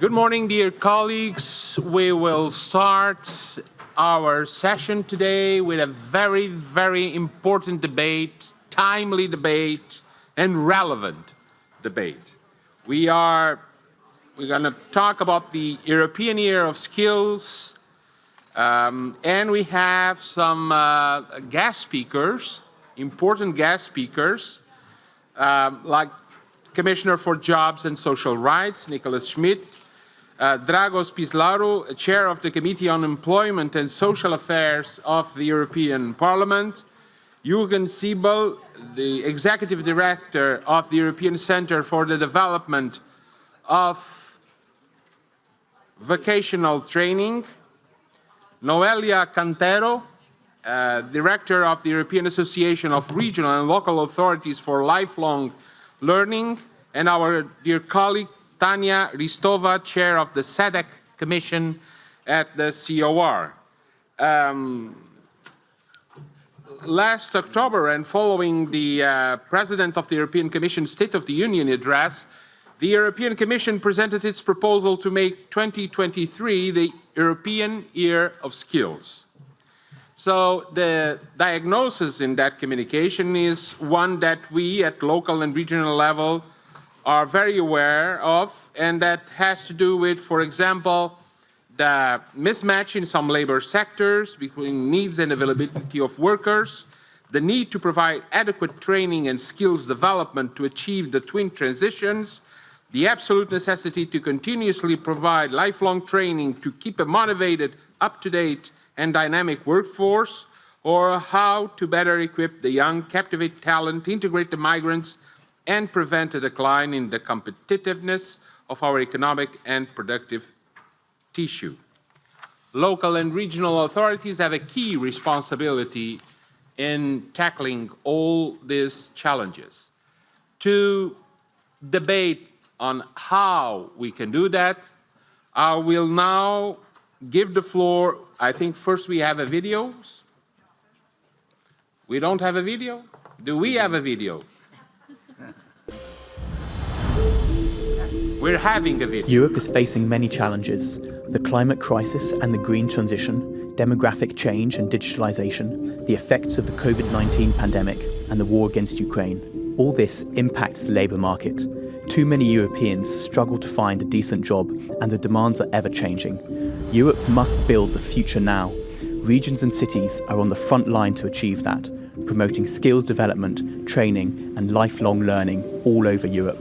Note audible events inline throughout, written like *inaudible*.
Good morning, dear colleagues. We will start our session today with a very, very important debate, timely debate, and relevant debate. We are we're going to talk about the European Year of Skills, um, and we have some uh, guest speakers, important guest speakers, um, like Commissioner for Jobs and Social Rights, Nicolas Schmit, uh, Dragos Pislaru, Chair of the Committee on Employment and Social Affairs of the European Parliament, Jürgen Siebel, the Executive Director of the European Centre for the Development of Vocational Training, Noelia Cantero, uh, Director of the European Association of Regional and Local Authorities for Lifelong Learning, and our dear colleague Tanya Hristova, Chair of the SEDEC Commission at the COR. Um, last October and following the uh, President of the European Commission State of the Union address, the European Commission presented its proposal to make 2023 the European Year of Skills. So the diagnosis in that communication is one that we at local and regional level are very aware of, and that has to do with, for example, the mismatch in some labor sectors between needs and availability of workers, the need to provide adequate training and skills development to achieve the twin transitions, the absolute necessity to continuously provide lifelong training to keep a motivated, up-to-date and dynamic workforce, or how to better equip the young, captivate talent, integrate the migrants and prevent a decline in the competitiveness of our economic and productive tissue. Local and regional authorities have a key responsibility in tackling all these challenges. To debate on how we can do that, I will now give the floor, I think first we have a video. We don't have a video? Do we have a video? We're having a. Europe is facing many challenges. The climate crisis and the green transition, demographic change and digitalization, the effects of the COVID-19 pandemic and the war against Ukraine. All this impacts the labour market. Too many Europeans struggle to find a decent job and the demands are ever changing. Europe must build the future now. Regions and cities are on the front line to achieve that, promoting skills development, training and lifelong learning all over Europe.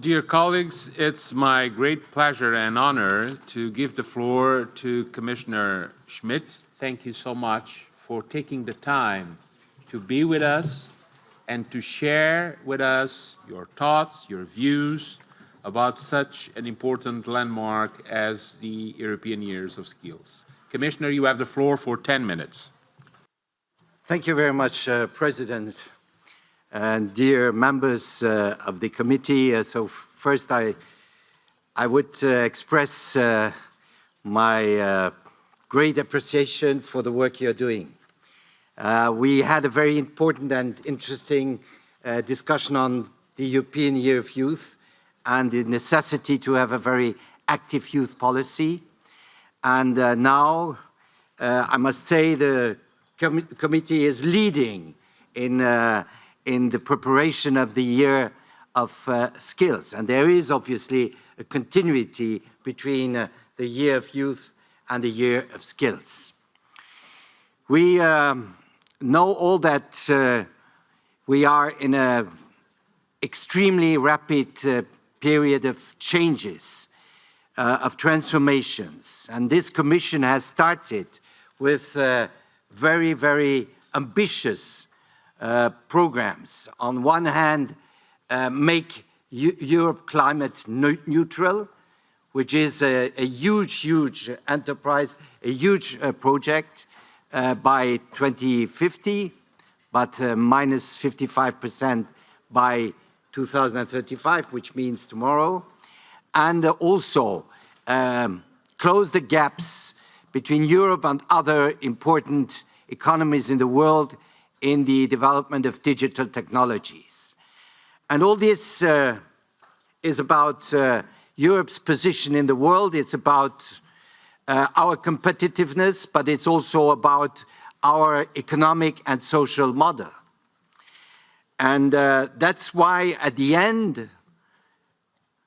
Dear colleagues, it's my great pleasure and honor to give the floor to Commissioner Schmit. Thank you so much for taking the time to be with us and to share with us your thoughts, your views about such an important landmark as the European Years of Skills. Commissioner, you have the floor for 10 minutes. Thank you very much, uh, President and dear members uh, of the committee. Uh, so first, I, I would uh, express uh, my uh, great appreciation for the work you're doing. Uh, we had a very important and interesting discussion on the European Year of Youth and the necessity to have a very active youth policy. And now, I must say, the com committee is leading in in the preparation of the year of uh, skills. And there is obviously a continuity between uh, the year of youth and the year of skills. We um, know all that uh, we are in an extremely rapid uh, period of changes, uh, of transformations. And this commission has started with uh, very, very ambitious uh, programs. On one hand, uh, make Europe climate neutral, which is a, a, huge, huge enterprise, a huge uh, project uh, by 2050, but uh, minus 55% by 2035, which means tomorrow. And also um, close the gaps between Europe and other important economies in the world in the development of digital technologies. And all this uh, is about uh, Europe's position in the world, it's about uh, our competitiveness, but it's also about our economic and social model. And uh, that's why at the end,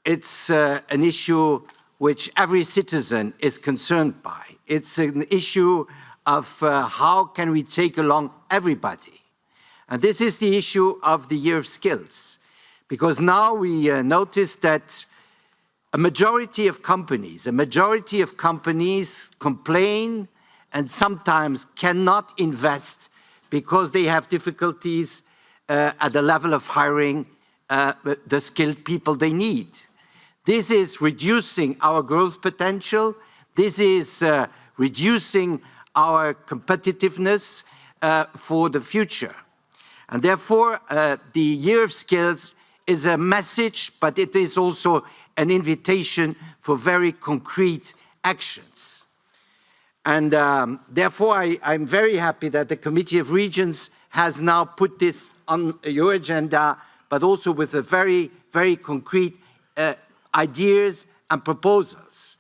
it's uh, an issue which every citizen is concerned by. It's an issue of uh, how can we take along everybody. And this is the issue of the year of skills, because now we uh, notice that a majority of companies, a majority of companies complain and sometimes cannot invest because they have difficulties uh, at the level of hiring uh, the skilled people they need. This is reducing our growth potential. This is uh, reducing our competitiveness uh, for the future. And therefore, uh, the Year of Skills is a message, but it is also an invitation for very concrete actions. And um, therefore, I, I'm very happy that the Committee of Regions has now put this on your agenda, but also with a very, very concrete uh, ideas and proposals.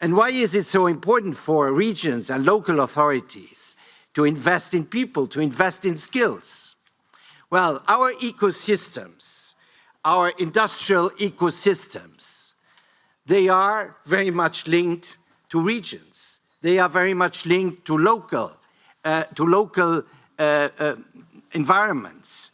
And why is it so important for regions and local authorities to invest in people, to invest in skills? Well, our ecosystems, our industrial ecosystems, they are very much linked to regions. They are very much linked to local, uh, to local uh, uh, environments.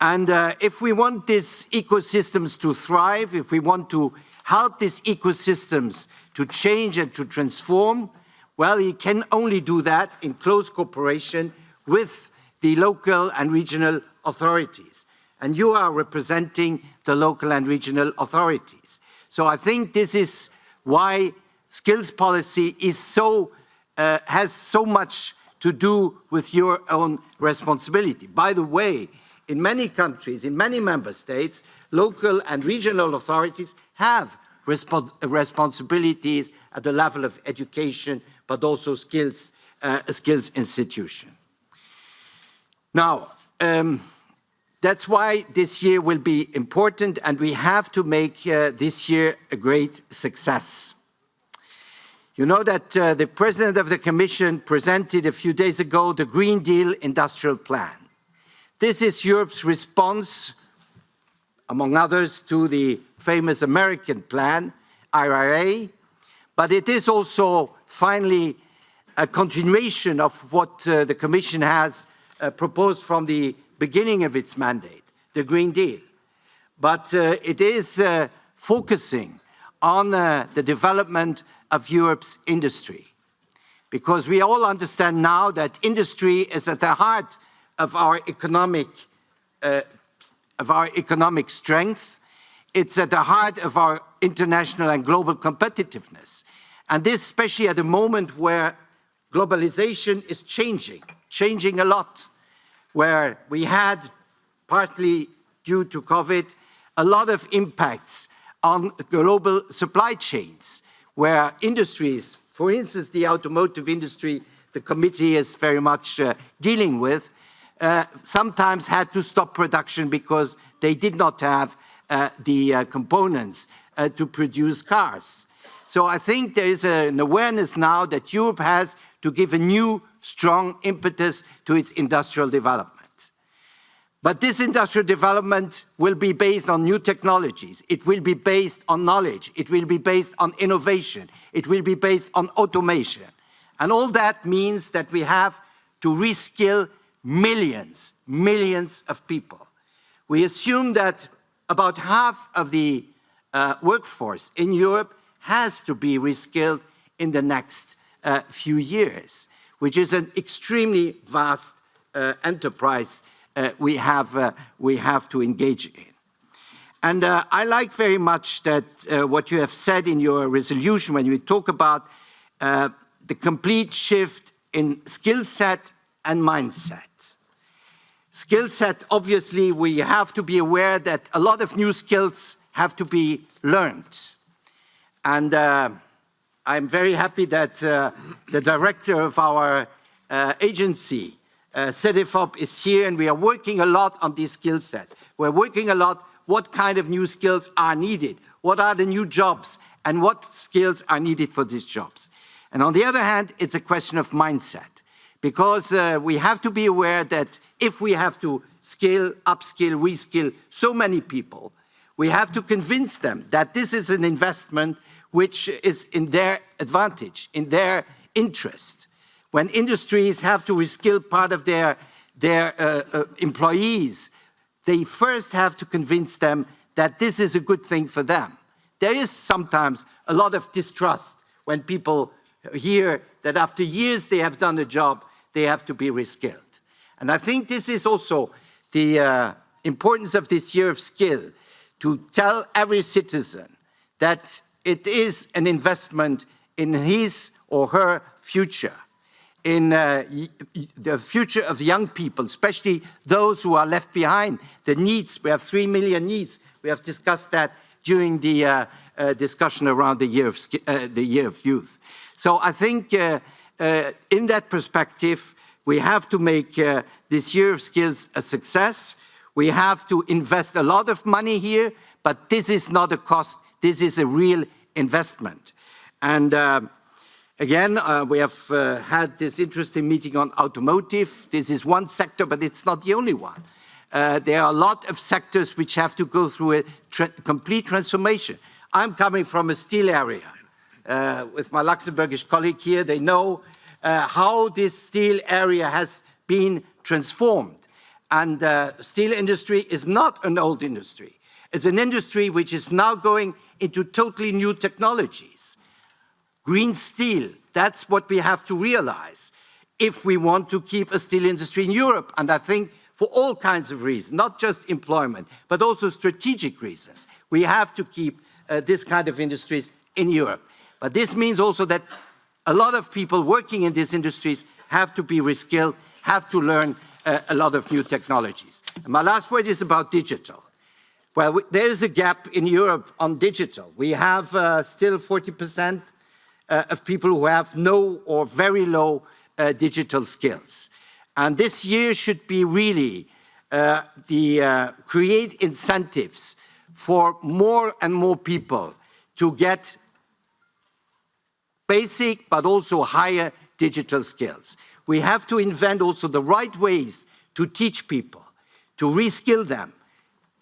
And uh, if we want these ecosystems to thrive, if we want to help these ecosystems to change and to transform, well, you can only do that in close cooperation with the local and regional authorities. And you are representing the local and regional authorities. So I think this is why skills policy is so, uh, has so much to do with your own responsibility. By the way, in many countries, in many member states, local and regional authorities have respons responsibilities at the level of education, but also skills, uh, skills institution. Now, um, that's why this year will be important and we have to make uh, this year a great success. You know that uh, the President of the Commission presented a few days ago the Green Deal Industrial Plan. This is Europe's response among others, to the famous American plan, IRA, but it is also finally a continuation of what uh, the Commission has uh, proposed from the beginning of its mandate, the Green Deal. but uh, it is uh, focusing on uh, the development of Europe's industry. Because we all understand now that industry is at the heart of our economic, uh, of our economic strength. It's at the heart of our international and global competitiveness. And this especially at a moment where globalization is changing, changing a lot, where we had, partly due to COVID, a lot of impacts on global supply chains, where industries, for instance, the automotive industry, the committee is very much uh, dealing with, uh, sometimes had to stop production because they did not have uh, the uh, components uh, to produce cars. So I think there is an awareness now that Europe has to give a new, strong impetus to its industrial development. But this industrial development will be based on new technologies. It will be based on knowledge. It will be based on innovation. It will be based on automation. And all that means that we have to reskill millions, millions of people. We assume that about half of the uh, workforce in Europe has to be reskilled in the next uh, few years, which is an extremely vast uh, enterprise uh, we, have, uh, we have to engage in. And uh, I like very much that what you have said in your resolution when you talk about the complete shift in skill set and mindset. Skill set, obviously, we have to be aware that a lot of new skills have to be learned. And uh, I'm very happy that the director of our agency uh, CEDEFOP is here and we are working a lot on these skill sets. We're working a lot what kind of new skills are needed, what are the new jobs and what skills are needed for these jobs. And on the other hand, it's a question of mindset because uh, we have to be aware that if we have to skill, upskill, reskill so many people, we have to convince them that this is an investment which is in their advantage, in their interest when industries have to reskill part of their, their uh, uh, employees, they first have to convince them that this is a good thing for them. There is sometimes a lot of distrust when people hear that after years they have done a job, they have to be reskilled. And I think this is also the uh, importance of this year of skill, to tell every citizen that it is an investment in his or her future in uh, the future of young people, especially those who are left behind, the NEETs. We have three million NEETs. We have discussed that during the uh, uh, discussion around the year, of, uh, the year of youth. So I think uh, in that perspective, we have to make this year of skills a success. We have to invest a lot of money here, but this is not a cost. This is a real investment. And Again, uh, we have uh, had this interesting meeting on automotive. This is one sector, but it's not the only one. Uh, there are a lot of sectors which have to go through a tra complete transformation. I'm coming from a steel area. Uh, with my Luxembourgish colleague here, they know uh, how this steel area has been transformed. And uh, steel industry is not an old industry. It's an industry which is now going into totally new technologies. Green steel, that's what we have to realize if we want to keep a steel industry in Europe. And I think for all kinds of reasons, not just employment, but also strategic reasons, we have to keep uh, this kind of industries in Europe. But this means also that a lot of people working in these industries have to be reskilled, have to learn uh, a lot of new technologies. And my last word is about digital. Well, there is a gap in Europe on digital. We have uh, still 40 percent uh, of people who have no or very low uh, digital skills. And this year should be really uh, the uh, create incentives for more and more people to get basic but also higher digital skills. We have to invent also the right ways to teach people, to reskill them,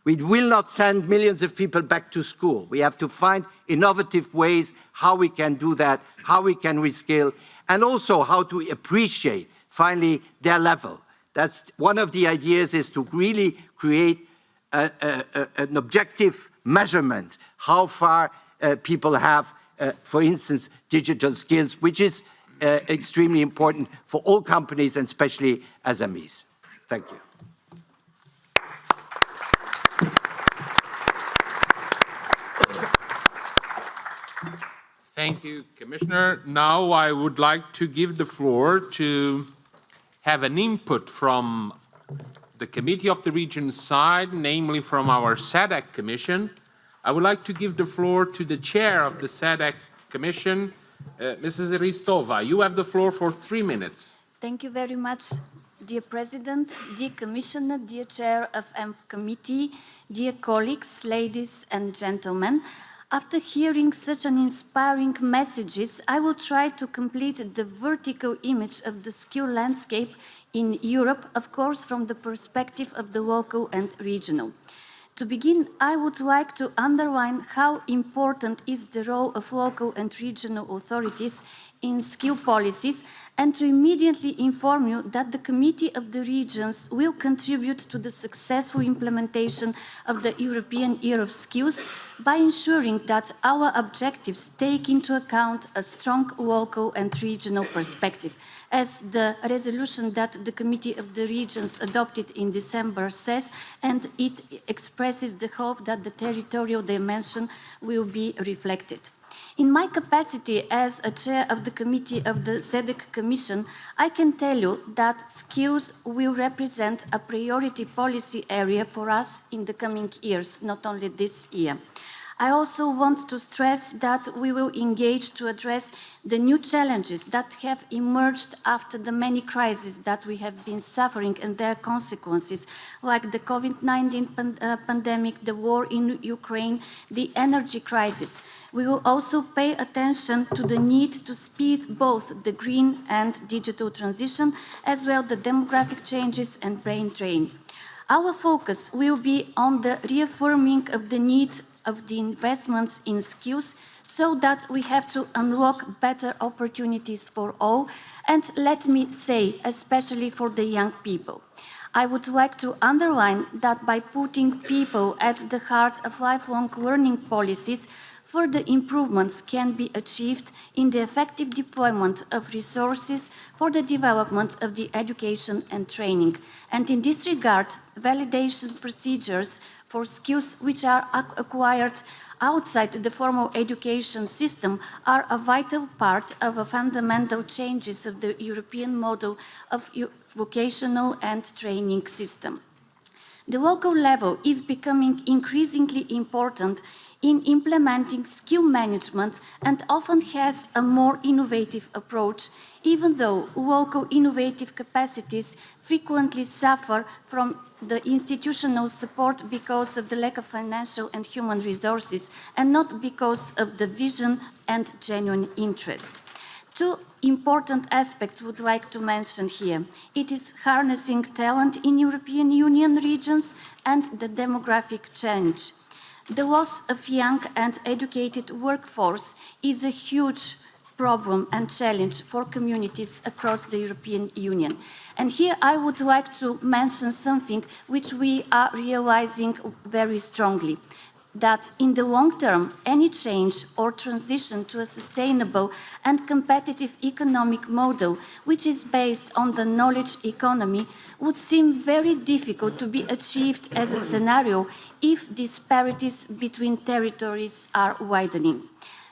we will not send millions of people back to school. We have to find innovative ways how we can do that, how we can reskill, and also how to appreciate, finally, their level. That's one of the ideas is to really create a, a, a, an objective measurement, how far uh, people have, uh, for instance, digital skills, which is uh, extremely important for all companies and especially SMEs. Thank you. Thank you, Commissioner. Now I would like to give the floor to have an input from the Committee of the Regions side, namely from our SEDEC Commission. I would like to give the floor to the chair of the SEDEC Commission, uh, Mrs. Hristova. You have the floor for three minutes. Thank you very much, dear President, dear Commissioner, dear Chair of M Committee, dear colleagues, ladies and gentlemen. After hearing such an inspiring messages, I will try to complete the vertical image of the skill landscape in Europe, of course, from the perspective of the local and regional. To begin, I would like to underline how important is the role of local and regional authorities in skill policies and to immediately inform you that the Committee of the Regions will contribute to the successful implementation of the European Year of Skills by ensuring that our objectives take into account a strong local and regional perspective. As the resolution that the Committee of the Regions adopted in December says, and it expresses the hope that the territorial dimension will be reflected. In my capacity as a chair of the committee of the SEDEC Commission, I can tell you that skills will represent a priority policy area for us in the coming years, not only this year. I also want to stress that we will engage to address the new challenges that have emerged after the many crises that we have been suffering and their consequences, like the COVID-19 pan uh, pandemic, the war in Ukraine, the energy crisis. We will also pay attention to the need to speed both the green and digital transition, as well the demographic changes and brain drain. Our focus will be on the reaffirming of the need of the investments in skills so that we have to unlock better opportunities for all and let me say especially for the young people. I would like to underline that by putting people at the heart of lifelong learning policies, further improvements can be achieved in the effective deployment of resources for the development of the education and training. And in this regard, validation procedures for skills which are acquired outside the formal education system are a vital part of a fundamental changes of the European model of vocational and training system. The local level is becoming increasingly important in implementing skill management and often has a more innovative approach, even though local innovative capacities frequently suffer from the institutional support because of the lack of financial and human resources and not because of the vision and genuine interest. Two important aspects would like to mention here. It is harnessing talent in European Union regions and the demographic change. The loss of young and educated workforce is a huge problem and challenge for communities across the European Union. And here I would like to mention something which we are realizing very strongly, that in the long term, any change or transition to a sustainable and competitive economic model, which is based on the knowledge economy, would seem very difficult to be achieved as a scenario if disparities between territories are widening.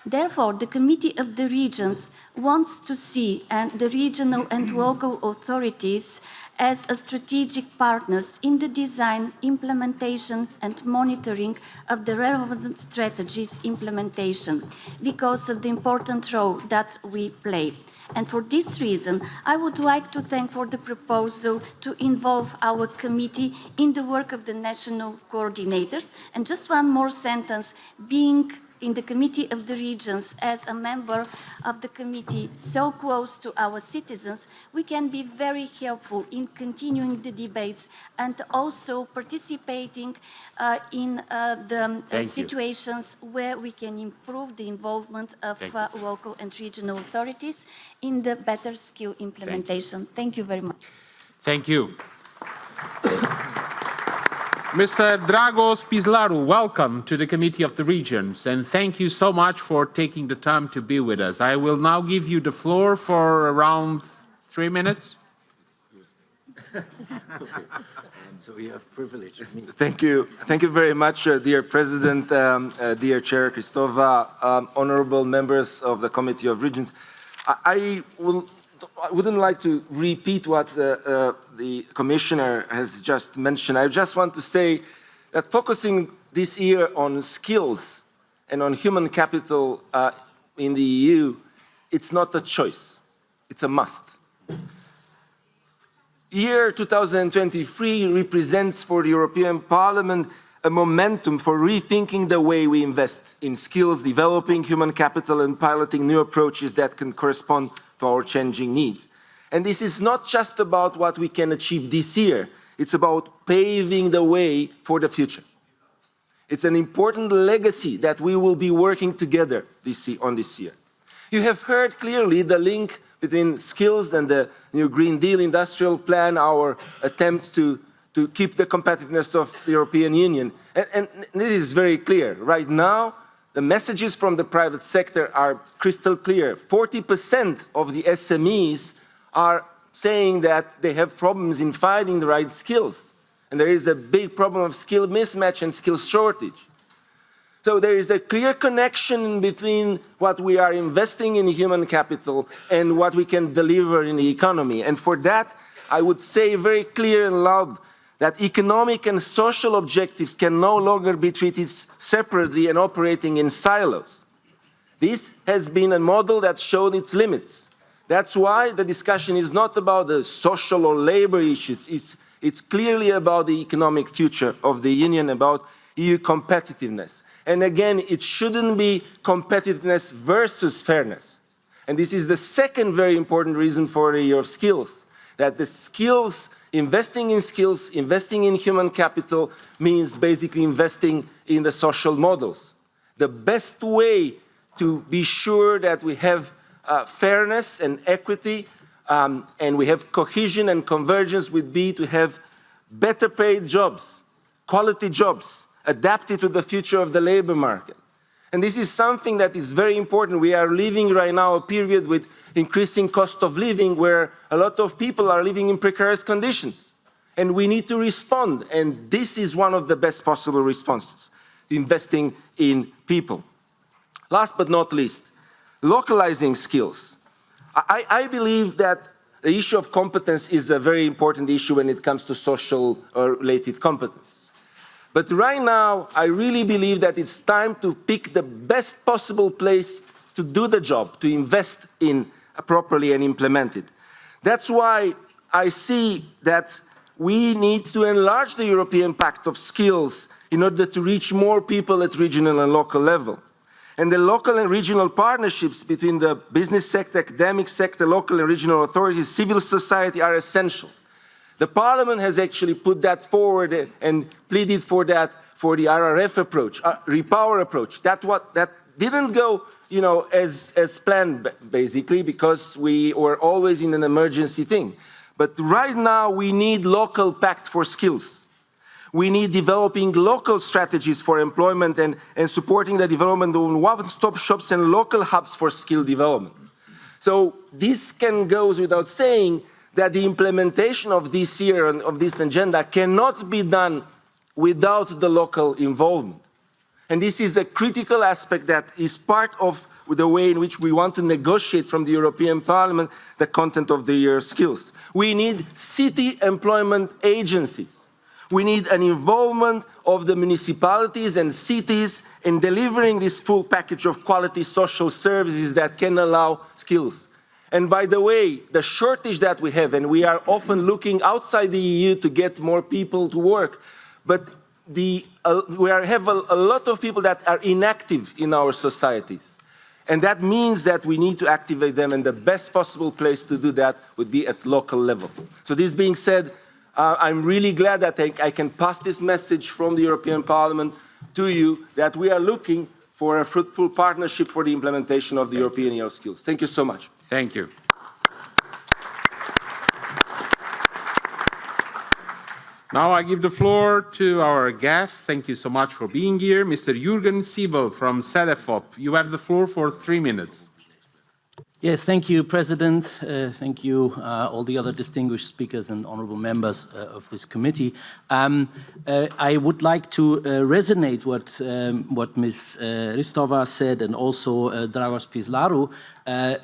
Therefore, the Committee of the Regions wants to see and the regional and local authorities as strategic partners in the design, implementation and monitoring of the relevant strategies implementation because of the important role that we play. And for this reason, I would like to thank for the proposal to involve our committee in the work of the national coordinators. And just one more sentence, being in the Committee of the Regions as a member of the committee so close to our citizens, we can be very helpful in continuing the debates and also participating uh, in uh, the uh, situations where we can improve the involvement of uh, local and regional authorities in the better skill implementation. Thank you, Thank you very much. Thank you. Mr. Dragos Pislaru, welcome to the Committee of the Regions, and thank you so much for taking the time to be with us. I will now give you the floor for around three minutes. *laughs* So you have privilege. Me. Thank you. Thank you very much, uh, dear President, um, uh, dear Chair Hristova, um, honorable members of the Committee of Regions. I, I, will, I wouldn't like to repeat what uh, uh, the Commissioner has just mentioned. I just want to say that focusing this year on skills and on human capital uh, in the EU, it's not a choice, it's a must year 2023 represents for the European Parliament a momentum for rethinking the way we invest in skills, developing human capital and piloting new approaches that can correspond our changing needs. And this is not just about what we can achieve this year, it's about paving the way for the future. It's an important legacy that we will be working together this year, on this year. You have heard clearly the link between skills and the new Green Deal industrial plan, our attempt to, to keep the competitiveness of the European Union. And, and this is very clear. Right now, the messages from the private sector are crystal clear. 40% of the SMEs are saying that they have problems in finding the right skills. And there is a big problem of skill mismatch and skill shortage. So there is a clear connection between what we are investing in human capital and what we can deliver in the economy. And for that, I would say very clear and loud that economic and social objectives can no longer be treated separately and operating in silos. This has been a model that showed its limits. That's why the discussion is not about the social or labor issues. It's, it's clearly about the economic future of the Union, about EU competitiveness. And again, it shouldn't be competitiveness versus fairness. And this is the second very important reason for the year of skills, that the skills, investing in skills, investing in human capital means basically investing in the social models. The best way to be sure that we have uh, fairness and equity um, and we have cohesion and convergence would be to have better paid jobs, quality jobs, adapted to the future of the labor market. And this is something that is very important. We are living right now a period with increasing cost of living where a lot of people are living in precarious conditions. And we need to respond. And this is one of the best possible responses, investing in people. Last but not least, localizing skills. I, I believe that the issue of competence is a very important issue when it comes to social uh, related competence. But right now, I really believe that it's time to pick the best possible place to do the job, to invest in properly and implement it. That's why I see that we need to enlarge the European Pact of Skills in order to reach more people at regional and local level. And the local and regional partnerships between the business sector, academic sector, local and regional authorities, civil society are essential. The parliament has actually put that forward and pleaded for that for the RRF approach, uh, repower approach. That what that didn't go, you know, as as planned basically because we were always in an emergency thing. But right now we need local pact for skills. We need developing local strategies for employment and, and supporting the development of one-stop shops and local hubs for skill development. So this can go without saying that the implementation of this year and of this agenda cannot be done without the local involvement. And this is a critical aspect that is part of the way in which we want to negotiate from the European Parliament the content of the year skills. We need city employment agencies. We need an involvement of the municipalities and cities in delivering this full package of quality social services that can allow skills. And by the way, the shortage that we have, and we are often looking outside the EU to get more people to work, but the, uh, we are, have a, a lot of people that are inactive in our societies. And that means that we need to activate them, and the best possible place to do that would be at local level. So this being said, uh, I'm really glad that I, I can pass this message from the European Parliament to you, that we are looking for a fruitful partnership for the implementation of the European Year of Skills. Thank you so much. Thank you. Now I give the floor to our guest. Thank you so much for being here. Mr. Jürgen Siebel from CEDEFOP. You have the floor for three minutes. Yes, thank you, President. Uh, thank you, uh, all the other distinguished speakers and honorable members uh, of this committee. Um, uh, I would like to uh, resonate what, um, what Ms. Uh, Hristova said and also Dragos Pislaru.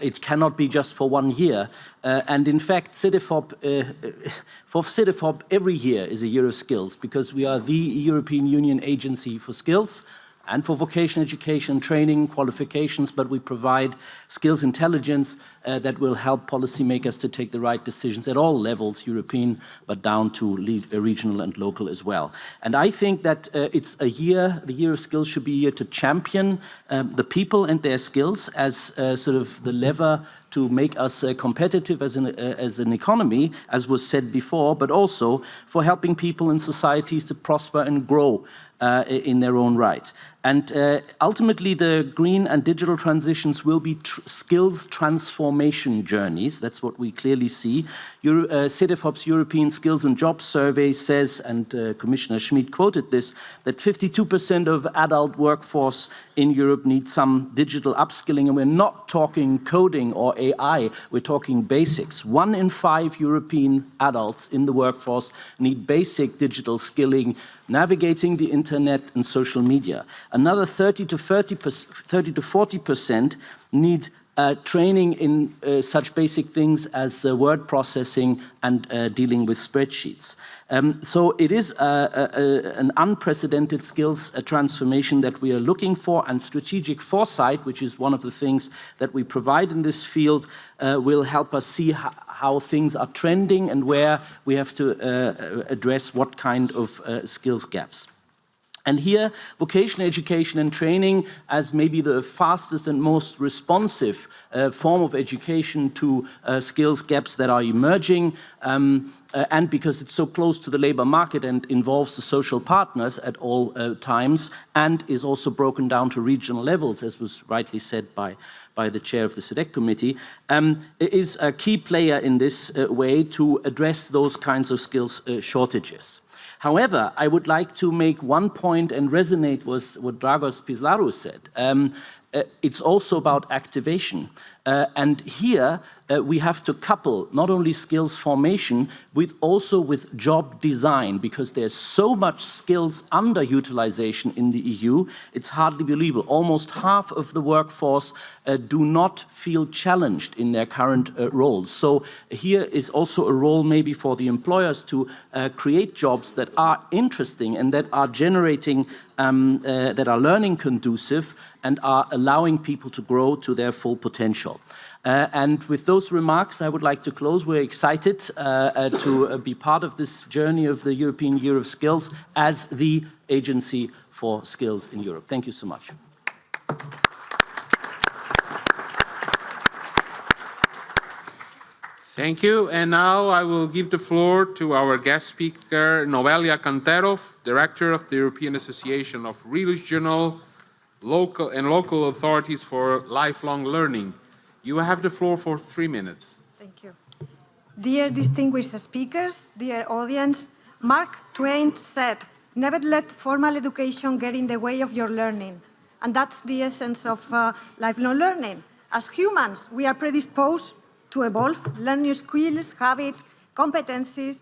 it cannot be just for one year. and in fact, for CEDEFOP, every year is a year of skills because we are the European Union agency for skills and for vocational education, training, qualifications, but we provide skills intelligence uh, that will help policymakers to take the right decisions at all levels, European, but down to uh, regional and local as well. And I think that uh, it's a year, the year of skills should be a year to champion um, the people and their skills as uh, sort of the lever to make us uh, competitive as an, uh, as an economy, as was said before, but also for helping people and societies to prosper and grow uh, in their own right. And uh, ultimately, the green and digital transitions will be tr skills transformation journeys. That's what we clearly see. Euro uh, European Skills and Jobs Survey says, and uh, Commissioner Schmit quoted this, that 52% of adult workforce in Europe need some digital upskilling. And we're not talking coding or AI, we're talking basics. One in five European adults in the workforce need basic digital skilling, navigating the internet and social media. Another 30 to 30, 30 to 40% need uh, training in uh, such basic things as uh, word processing and uh, dealing with spreadsheets. Um, so it is uh, uh, an unprecedented skills transformation that we are looking for and strategic foresight, which is one of the things that we provide in this field, will help us see how, things are trending and where we have to address what kind of skills gaps. And here, vocational education and training as maybe the fastest and most responsive uh, form of education to uh, skills gaps that are emerging, um, uh, and because it's so close to the labor market and involves the social partners at all uh, times, and is also broken down to regional levels, as was rightly said by, by the chair of the SEDEC committee, um, is a key player in this uh, way to address those kinds of skills uh, shortages. However, I would like to make one point and resonate with what Dragos Pislaru said. Um, uh, it's also about activation. Uh, and here uh, we have to couple not only skills formation with also with job design because there's so much skills underutilization in the EU, it's hardly believable. Almost half of the workforce uh, do not feel challenged in their current uh, roles. So here is also a role maybe for the employers to uh, create jobs that are interesting and that are generating, um, uh, that are learning conducive and are allowing people to grow to their full potential. Uh, and with those remarks, I would like to close. We're excited uh, uh, to uh, be part of this journey of the European Year of Skills as the agency for skills in Europe. Thank you so much. Thank you. And now I will give the floor to our guest speaker, Noelia Cantero, Director of the European Association of Regional local and local authorities for lifelong learning. You have the floor for three minutes. Thank you. Dear distinguished speakers, dear audience, Mark Twain said, never let formal education get in the way of your learning. And that's the essence of uh, lifelong learning. As humans, we are predisposed to evolve, learn new skills, habits, competencies,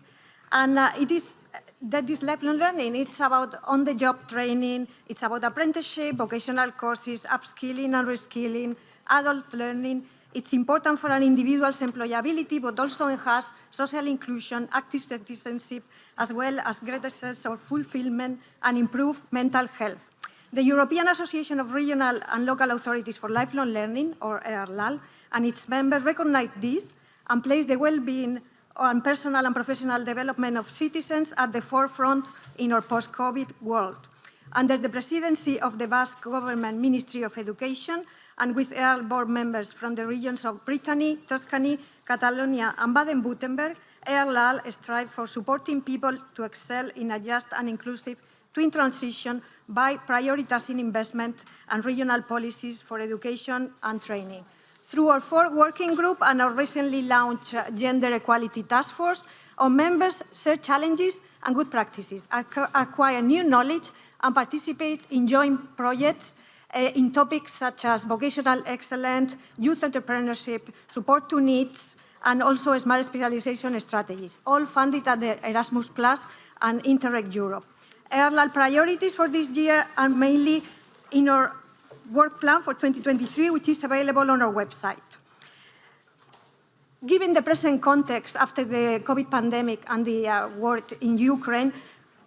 and uh, it is that is lifelong learning. It's about on-the-job training, it's about apprenticeship, vocational courses, upskilling and reskilling, adult learning. It's important for an individual's employability, but also enhance social inclusion, active citizenship, as well as greater sense of fulfillment and improve mental health. The European Association of Regional and Local Authorities for Lifelong Learning, or EARLALL, and its members recognize this and place the well-being on personal and professional development of citizens at the forefront in our post-COVID world. Under the presidency of the Basque Government Ministry of Education and with EARLALL board members from the regions of Brittany, Tuscany, Catalonia and Baden-Württemberg, EARLALL strive for supporting people to excel in a just and inclusive twin transition by prioritizing investment and regional policies for education and training. Through our four working group and our recently launched Gender Equality Task Force, our members share challenges and good practices, acquire new knowledge, and participate in joint projects in topics such as vocational excellence, youth entrepreneurship, support to NEETs, and also smart specialization strategies, all funded at the Erasmus Plus and Interreg Europe. EARLALL priorities for this year are mainly in our work plan for 2023, which is available on our website. Given the present context after the COVID pandemic and the uh, war in Ukraine,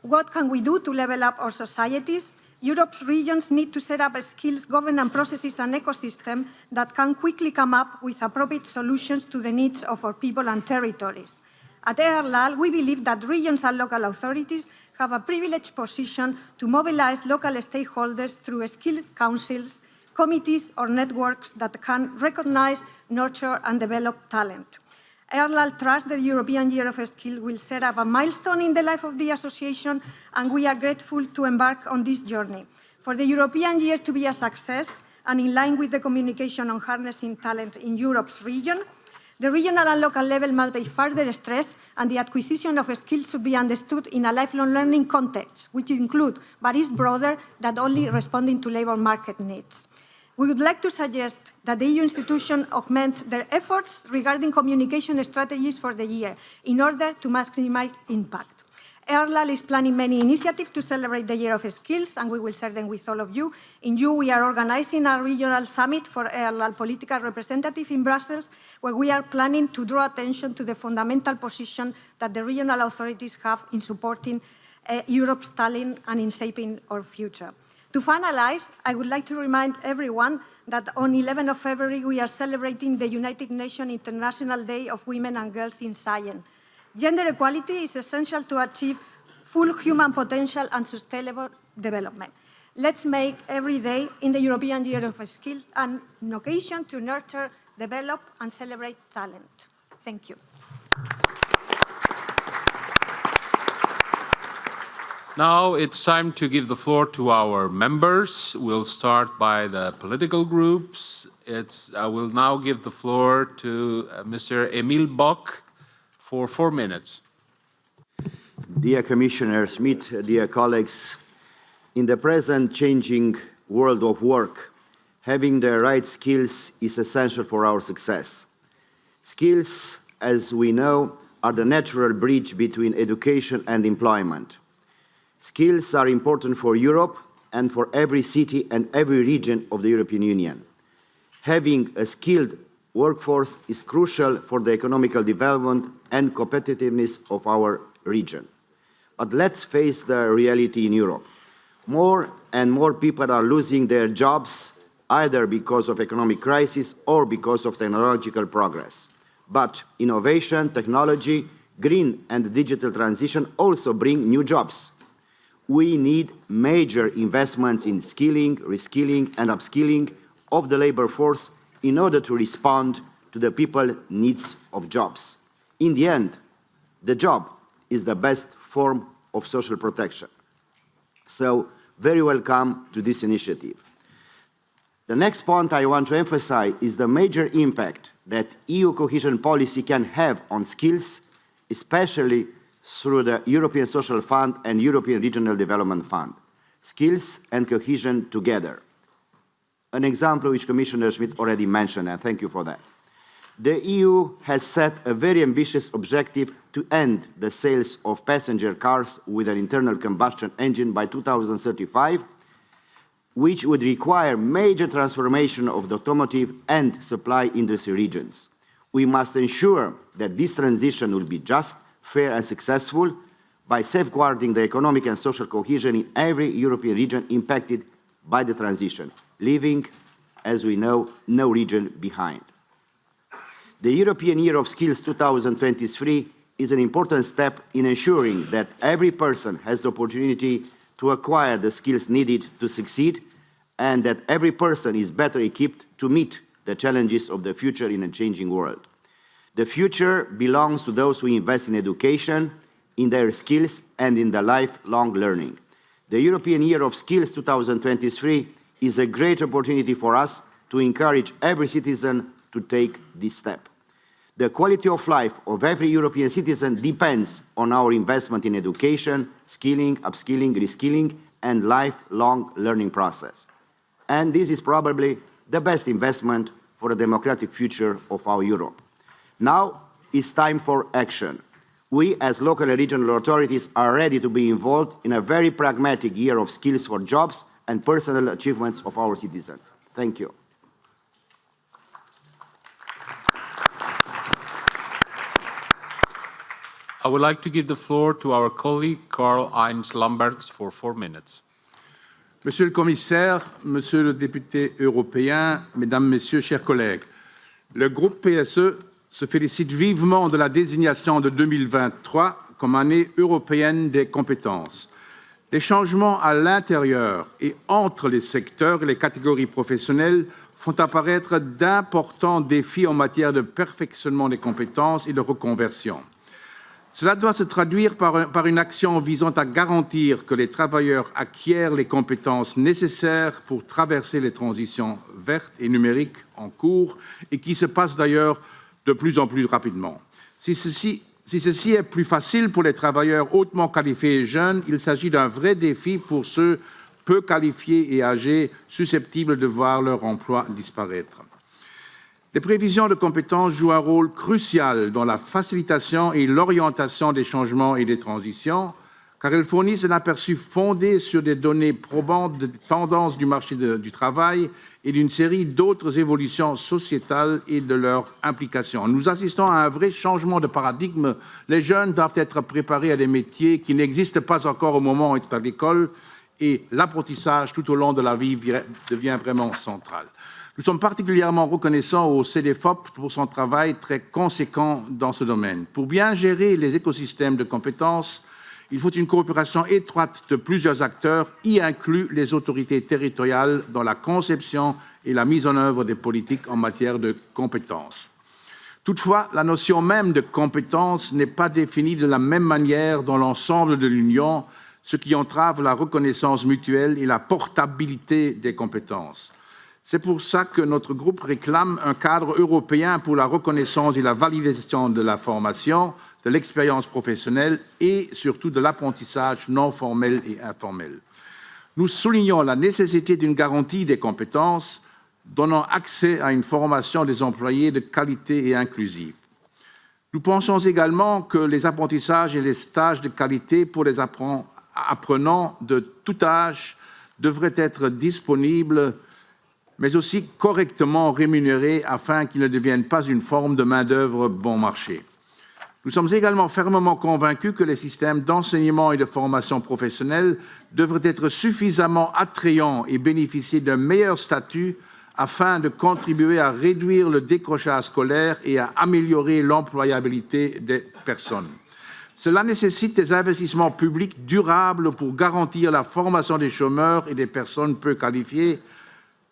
what can we do to level up our societies? Europe's regions need to set up a skills governance processes and ecosystem that can quickly come up with appropriate solutions to the needs of our people and territories. At EARLALL, we believe that regions and local authorities have a privileged position to mobilize local stakeholders through skills councils, committees or networks that can recognize, nurture and develop talent. EARLALL trusts the European Year of Skill will set up a milestone in the life of the association and we are grateful to embark on this journey. For the European Year to be a success and in line with the communication on harnessing talent in Europe's region, the regional and local level must be further stressed and the acquisition of skills should be understood in a lifelong learning context, which include, but is broader than only responding to labour market needs. We would like to suggest that the EU institutions augment their efforts regarding communication strategies for the year in order to maximize impact. EARLALL is planning many initiatives to celebrate the Year of Skills, and we will share them with all of you. In June, we are organizing a regional summit for EARLALL political representative in Brussels, where we are planning to draw attention to the fundamental position that the regional authorities have in supporting uh, Europe's talent and in shaping our future. To finalize, I would like to remind everyone that on 11 of February, we are celebrating the United Nations International Day of Women and Girls in Science. Gender equality is essential to achieve full human potential and sustainable development. Let's make every day in the European Year of Skills an occasion to nurture, develop and celebrate talent. Thank you. Now it's time to give the floor to our members. We'll start by the political groups. It's, I will now give the floor to uh, Mr. Emil Boc for four minutes. Dear Commissioner Schmit, dear colleagues, in the present changing world of work, having the right skills is essential for our success. Skills, as we know, are the natural bridge between education and employment. Skills are important for Europe and for every city and every region of the European Union. Having a skilled workforce is crucial for the economical development and competitiveness of our region. But let's face the reality in Europe. More and more people are losing their jobs either because of economic crisis or because of technological progress. But innovation, technology, green and digital transition also bring new jobs we need major investments in skilling, reskilling and upskilling of the labor force in order to respond to the people's needs of jobs. In the end, the job is the best form of social protection. So, very welcome to this initiative. The next point I want to emphasize is the major impact that EU cohesion policy can have on skills, especially through the European Social Fund and European Regional Development Fund. Skills and cohesion together. An example which Commissioner Schmit already mentioned, and thank you for that. The EU has set a very ambitious objective to end the sales of passenger cars with an internal combustion engine by 2035, which would require major transformation of the automotive and supply industry regions. We must ensure that this transition will be just, fair and successful by safeguarding the economic and social cohesion in every European region impacted by the transition, leaving, as we know, no region behind. The European Year of Skills 2023 is an important step in ensuring that every person has the opportunity to acquire the skills needed to succeed and that every person is better equipped to meet the challenges of the future in a changing world. The future belongs to those who invest in education, in their skills, and in the lifelong learning. The European Year of Skills 2023 is a great opportunity for us to encourage every citizen to take this step. The quality of life of every European citizen depends on our investment in education, skilling, upskilling, reskilling, and lifelong learning process. And this is probably the best investment for the democratic future of our Europe. Now it's time for action. We, as local and regional authorities, are ready to be involved in a very pragmatic year of skills for jobs and personal achievements of our citizens. Thank you. I would like to give the floor to our colleague Karl-Heinz Lambertz for four minutes. Monsieur le commissaire, monsieur le député européen, mesdames, messieurs, chers collègues, le groupe PSE se félicite vivement de la désignation de 2023 comme année européenne des compétences. Les changements à l'intérieur et entre les secteurs et les catégories professionnelles font apparaître d'importants défis en matière de perfectionnement des compétences et de reconversion. Cela doit se traduire par, par, une action visant à garantir que les travailleurs acquièrent les compétences nécessaires pour traverser les transitions vertes et numériques en cours et qui se passent d'ailleurs de plus en plus rapidement. Si ceci, est plus facile pour les travailleurs hautement qualifiés et jeunes, il s'agit d'un vrai défi pour ceux peu qualifiés et âgés susceptibles de voir leur emploi disparaître. Les prévisions de compétences jouent un rôle crucial dans la facilitation et l'orientation des changements et des transitions, car elles fournissent un aperçu fondé sur des données probantes de tendances du marché du travail et d'une série d'autres évolutions sociétales et de leur implication. Nous assistons à un vrai changement de paradigme. Les jeunes doivent être préparés à des métiers qui n'existent pas encore au moment où ils sont à l'école et l'apprentissage tout au long de la vie devient vraiment central. Nous sommes particulièrement reconnaissants au CDFOP pour son travail très conséquent dans ce domaine. Pour bien gérer les écosystèmes de compétences, il faut une coopération étroite de plusieurs acteurs, y inclus les autorités territoriales dans la conception et la mise en œuvre des politiques en matière de compétences. Toutefois, la notion même de compétence n'est pas définie de la même manière dans l'ensemble de l'Union, ce qui entrave la reconnaissance mutuelle et la portabilité des compétences. C'est pour ça que notre groupe réclame un cadre européen pour la reconnaissance et la validation de la formation, de l'expérience professionnelle et surtout de l'apprentissage non formel et informel. Nous soulignons la nécessité d'une garantie des compétences donnant accès à une formation des employés de qualité et inclusive. Nous pensons également que les apprentissages et les stages de qualité pour les apprenants de tout âge devraient être disponibles mais aussi correctement rémunérés afin qu'ils ne deviennent pas une forme de main-d'œuvre bon marché. Nous sommes également fermement convaincus que les systèmes d'enseignement et de formation professionnelle devraient être suffisamment attrayants et bénéficier d'un meilleur statut afin de contribuer à réduire le décrochage scolaire et à améliorer l'employabilité des personnes. Cela nécessite des investissements publics durables pour garantir la formation des chômeurs et des personnes peu qualifiées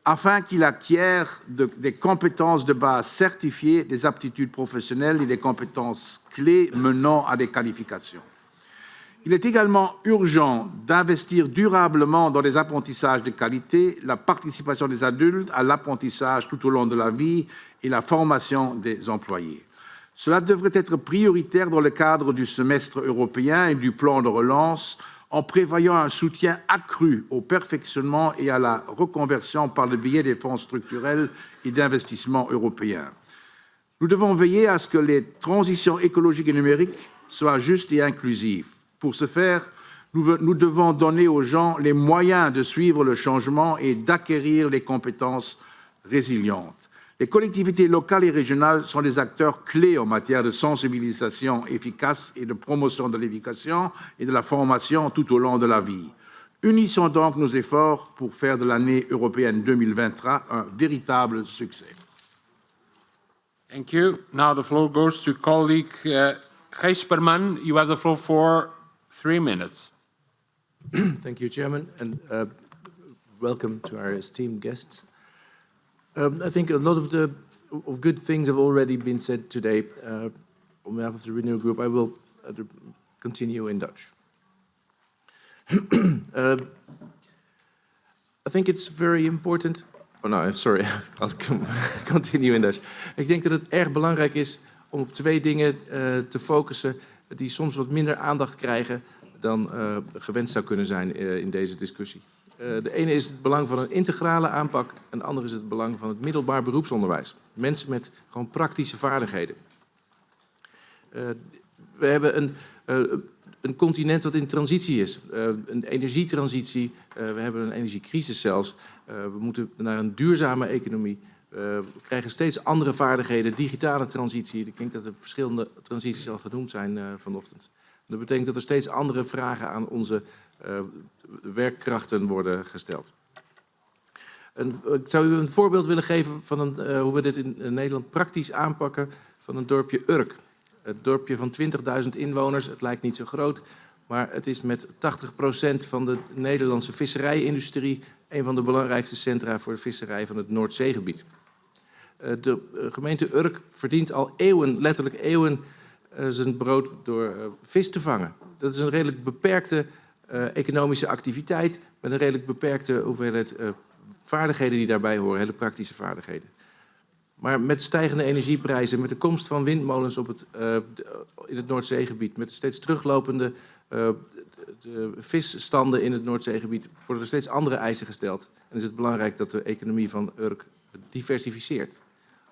afin qu'il acquiert de, des compétences de base certifiées, des aptitudes professionnelles et des compétences clés menant à des qualifications. Il est également urgent d'investir durablement dans les apprentissages de qualité, la participation des adultes à l'apprentissage tout au long de la vie et la formation des employés. Cela devrait être prioritaire dans le cadre du semestre européen et du plan de relance en prévoyant un soutien accru au perfectionnement et à la reconversion par le biais des fonds structurels et d'investissement européens. Nous devons veiller à ce que les transitions écologiques et numériques soient justes et inclusives. Pour ce faire, nous, nous devons donner aux gens les moyens de suivre le changement et d'acquérir les compétences résilientes. Les collectivités locales et régionales sont des acteurs clés en matière de sensibilisation efficace et de promotion de l'éducation et de la formation tout au long de la vie. Unissons donc nos efforts pour faire de l'année européenne 2023 un véritable succès. Thank you. Now the floor goes to colleague uh, Gijsperman. You have the floor for three minutes. *clears throat* Thank you, Chairman, and uh, welcome to our esteemed guests. Um, I think a lot of the of good things have already been said today. Uh, on behalf of the Renew Group, I will uh, continue in Dutch. *clears throat* uh, I think it's very important, Oh, nou, *laughs* sorry. *laughs* I'll *laughs* continue in Dutch. Ik denk dat het erg belangrijk is om op twee dingen uh, te focussen die soms wat minder aandacht krijgen dan uh, gewenst zou kunnen zijn uh, in deze discussie. De ene is het belang van een integrale aanpak en de andere is het belang van het middelbaar beroepsonderwijs. Mensen met gewoon praktische vaardigheden. we hebben een een continent dat in transitie is. Een energietransitie, we hebben een energiecrisis zelfs. We moeten naar een duurzame economie. we krijgen steeds andere vaardigheden, digitale transitie. Ik denk dat er verschillende transities al genoemd zijn vanochtend. Dat betekent dat er steeds andere vragen aan onze werkkrachten worden gesteld. Ik zou u een voorbeeld willen geven van een, hoe we dit in Nederland praktisch aanpakken van een dorpje Urk. Het dorpje van 20.000 inwoners, het lijkt niet zo groot, maar het is met 80% van de Nederlandse visserijindustrie een van de belangrijkste centra voor de visserij van het Noordzeegebied. Eh, de eh, gemeente Urk verdient al eeuwen, letterlijk eeuwen, eh, zijn brood door vis te vangen. Dat is een redelijk beperkte economische activiteit met een redelijk beperkte hoeveelheid vaardigheden die daarbij horen, hele praktische vaardigheden. Maar met stijgende energieprijzen, met de komst van windmolens op het, in het Noordzeegebied, met de steeds teruglopende de visstanden in het Noordzeegebied, worden er steeds andere eisen gesteld. En is het belangrijk dat de economie van Urk diversificeert.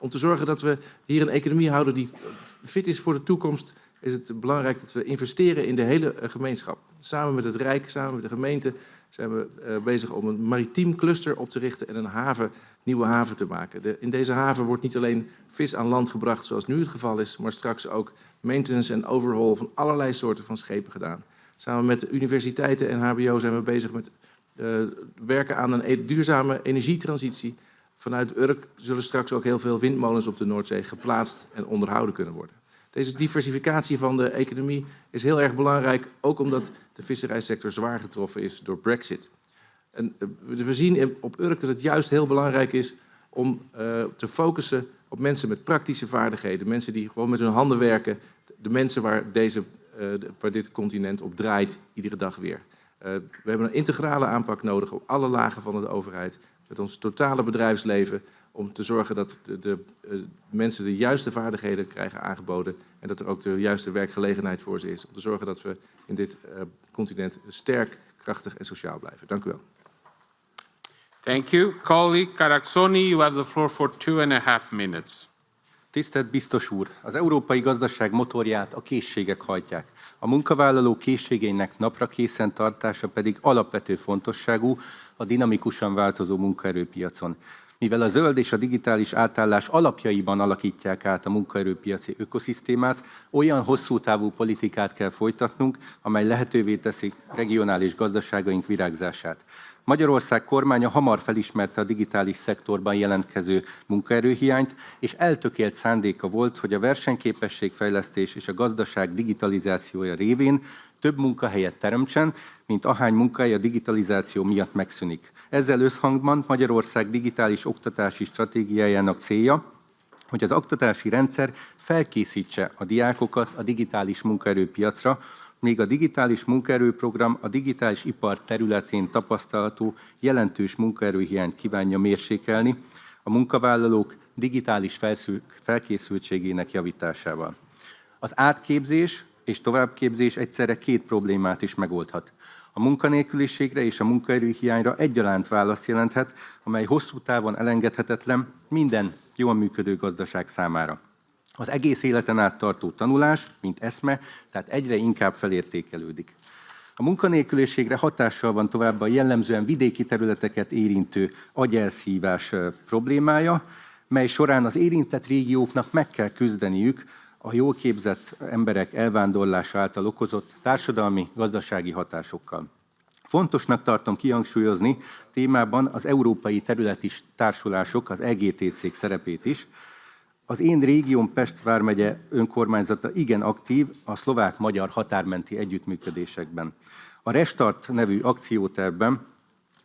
Om te zorgen dat we hier een economie houden die fit is voor de toekomst, is het belangrijk dat we investeren in de hele gemeenschap. Samen met het Rijk, samen met de gemeente, zijn we uh, bezig om een maritiem cluster op te richten en een haven nieuwe haven te maken. In deze haven wordt niet alleen vis aan land gebracht zoals nu het geval is, maar straks ook maintenance en overhaul van allerlei soorten van schepen gedaan. Samen met de universiteiten en HBO zijn we bezig met uh, werken aan een e-, duurzame energietransitie. Vanuit Urk zullen straks ook heel veel windmolens op de Noordzee geplaatst en onderhouden kunnen worden. Deze diversificatie van de economie is heel erg belangrijk, ook omdat de visserijsector zwaar getroffen is door Brexit. En eh, we zien op Urk dat het juist heel belangrijk is om uh, te focussen op mensen met praktische vaardigheden. Mensen die gewoon met hun handen werken. De mensen waar, deze, waar dit continent op draait, iedere dag weer. We hebben een integrale aanpak nodig op alle lagen van de overheid. Met ons totale bedrijfsleven. Om te zorgen dat de, de mensen de juiste vaardigheden krijgen aangeboden. En dat er ook de juiste werkgelegenheid voor ze is. Om te zorgen dat we in dit continent sterk, krachtig en sociaal blijven. Dank u wel. Thank you. Colleague Karaksoni, you have the floor for two and a half minutes. Tisztelt biztos úr! Az európai gazdaság motorját a készségek hajtják. A munkavállaló készségeinek napra készen tartása pedig alapvető fontosságú a dinamikusan változó munkaerőpiacon. Mivel a zöld és a digitális átállás alapjaiban alakítják át a munkaerőpiaci ökoszisztémát, olyan hosszú távú politikát kell folytatnunk, amely lehetővé teszi regionális gazdaságaink virágzását. Magyarország kormánya hamar felismerte a digitális szektorban jelentkező munkaerőhiányt, és eltökélt szándéka volt, hogy a versenyképességfejlesztés és a gazdaság digitalizációja révén több munkahelyet teremtsen, mint ahány munkahely a digitalizáció miatt megszűnik. Ezzel összhangban Magyarország digitális oktatási stratégiájának célja, hogy az oktatási rendszer felkészítse a diákokat a digitális munkaerőpiacra, még a digitális munkaerőprogram a digitális ipar területén tapasztalható jelentős munkaerőhiányt kívánja mérsékelni a munkavállalók digitális felkészültségének javításával. Az átképzés és továbbképzés egyszerre két problémát is megoldhat. A munkanélküliségre és a munkaerőhiányra egyaránt választ jelenthet, amely hosszú távon elengedhetetlen minden jól működő gazdaság számára. Az egész életen át tartó tanulás, mint eszme, tehát egyre inkább felértékelődik. A munkanélküliségre hatással van továbbá a jellemzően vidéki területeket érintő agyelszívás problémája, mely során az érintett régióknak meg kell küzdeniük a jól képzett emberek elvándorlása által okozott társadalmi, gazdasági hatásokkal. Fontosnak tartom kihangsúlyozni témában az európai területi társulások, az EGTC szerepét is, az én régióm Pest vármegye önkormányzata igen aktív a szlovák-magyar határmenti együttműködésekben. A Restart nevű akciótervben,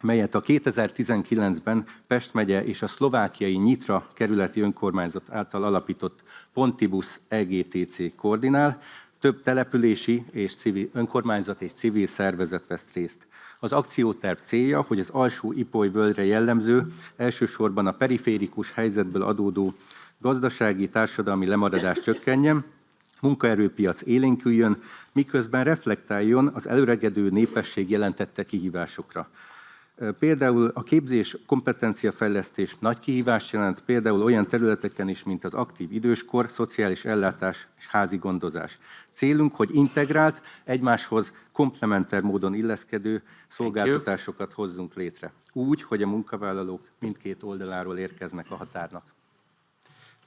melyet a 2019-ben Pest megye és a szlovákiai Nyitra kerületi önkormányzat által alapított Pontibus EGTC koordinál, több települési és civil, önkormányzat és civil szervezet vesz részt. Az akcióterv célja, hogy az alsó ipoly völgyre jellemző, elsősorban a periférikus helyzetből adódó gazdasági, társadalmi lemaradás csökkenjen, munkaerőpiac élénküljön, miközben reflektáljon az előregedő népesség jelentette kihívásokra. Például a képzés kompetenciafejlesztés nagy kihívást jelent, például olyan területeken is, mint az aktív időskor, szociális ellátás és házi gondozás. Célunk, hogy integrált, egymáshoz komplementer módon illeszkedő szolgáltatásokat hozzunk létre. Úgy, hogy a munkavállalók mindkét oldaláról érkeznek a határnak.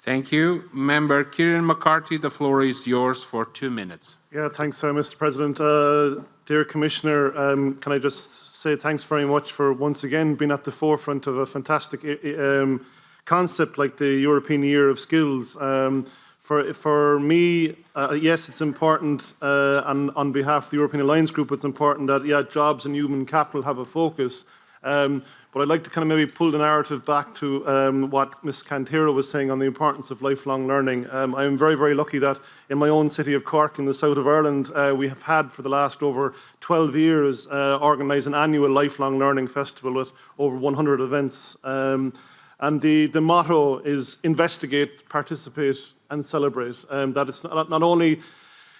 Thank you. Member Kieran McCarthy, the floor is yours for two minutes. Yeah, thanks, uh, Mr. President. Uh, dear Commissioner, um, can I just say thanks very much for once again being at the forefront of a fantastic um, concept like the European Year of Skills. Um, for, for me, uh, yes, it's important, uh, and on behalf of the European Alliance Group, it's important that yeah, jobs and human capital have a focus. Um, but I'd like to kind of maybe pull the narrative back to um, what Ms. Cantero was saying on the importance of lifelong learning. Um, I'm very, very lucky that in my own city of Cork in the south of Ireland, uh, we have had for the last over 12 years uh, organised an annual lifelong learning festival with over 100 events. Um, and the, the motto is investigate, participate and celebrate. Um, that it's not, not only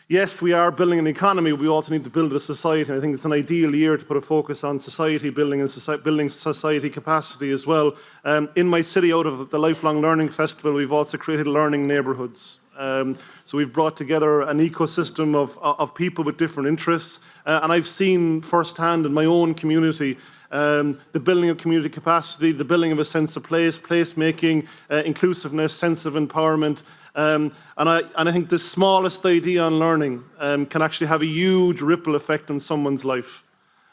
yes, we are building an economy, we also need to build a society. I think it's an ideal year to put a focus on society building and society, building society capacity as well. Um, in my city, out of the Lifelong Learning Festival, we've also created learning neighbourhoods. Um, so we've brought together an ecosystem of, of people with different interests. Uh, and I've seen firsthand in my own community um, the building of community capacity, the building of a sense of place, placemaking, uh, inclusiveness, sense of empowerment, um, and, I, and I think the smallest idea on learning um, can actually have a huge ripple effect on someone's life.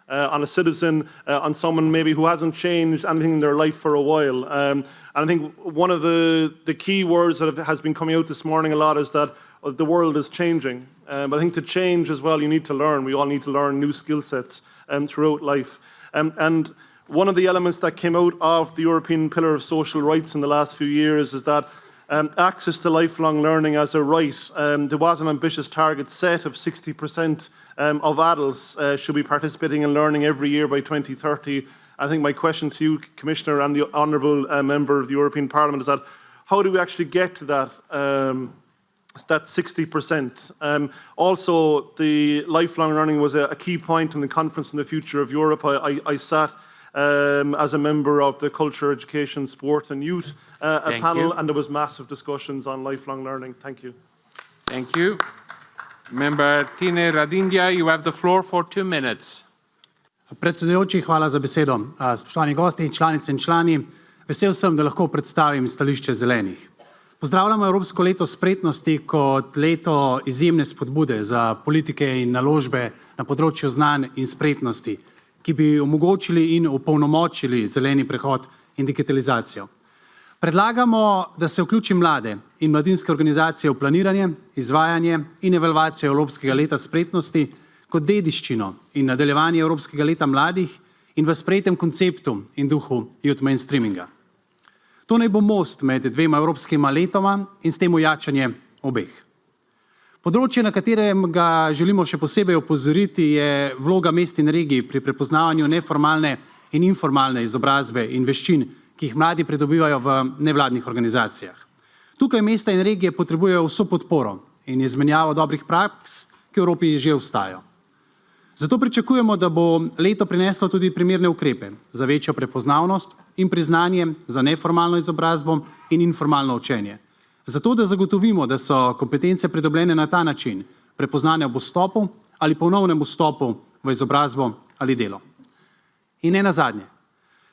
Uh, on a citizen, uh, on someone maybe who hasn't changed anything in their life for a while. Um, and I think one of the, the key words that have, has been coming out this morning a lot is that uh, the world is changing. Um, I think to change as well, you need to learn. We all need to learn new skill sets um, throughout life. Um, and one of the elements that came out of the European Pillar of Social Rights in the last few years is that um, access to lifelong learning as a right. Um, there was an ambitious target set of 60% um, of adults uh, should be participating in learning every year by 2030. I think my question to you, Commissioner, and the Honourable uh, Member of the European Parliament is that how do we actually get to that um, that 60%. Um, also, the lifelong learning was a, a, key point in the conference on the future of Europe. I, I, I sat um, as a member of the Culture, Education, Sport and Youth uh, a panel, you. and there was massive discussions on lifelong learning. Thank you. Thank you. Member Tine Radinja, you have the floor for two minutes. Predsedujoči, hvala za besedo. Spoštovani gosti, članice in člani, vesel sem, da lahko predstavim stališče zelenih. Pozdravljamo Evropsko leto spretnosti kot leto izjemne spodbude za politike in naložbe na področju znanj in spretnosti, ki bi omogočili in opolnomočili zeleni prehod in digitalizacijo. Predlagamo, da se vključi mlade in mladinske organizacije v planiranje, izvajanje in evalvacijo Evropskega leta spretnosti kot dediščino in nadaljevanje Evropskega leta mladih in v sprejetem konceptu in duhu youth mainstreaminga. To naj bo most med dvema evropskima letoma in s tem ojačanje obeh. Področje, na katerem ga želimo še posebej opozoriti, je vloga mest in regij pri prepoznavanju neformalne in informalne izobrazbe in veščin, ki jih mladi pridobivajo v nevladnih organizacijah. Tukaj mesta in regije potrebujejo vso podporo in izmenjavo dobrih praks, ki v Evropi že vstajajo. Zato pričakujemo, da bo leto prineslo tudi primerne ukrepe za večjo prepoznavnost in priznanje za neformalno izobrazbo in informalno učenje. Zato, da zagotovimo, da so kompetence pridobljene na ta način, prepoznane ob vstopu ali ponovnem vstopu v izobrazbo ali delo. In ne nazadnje,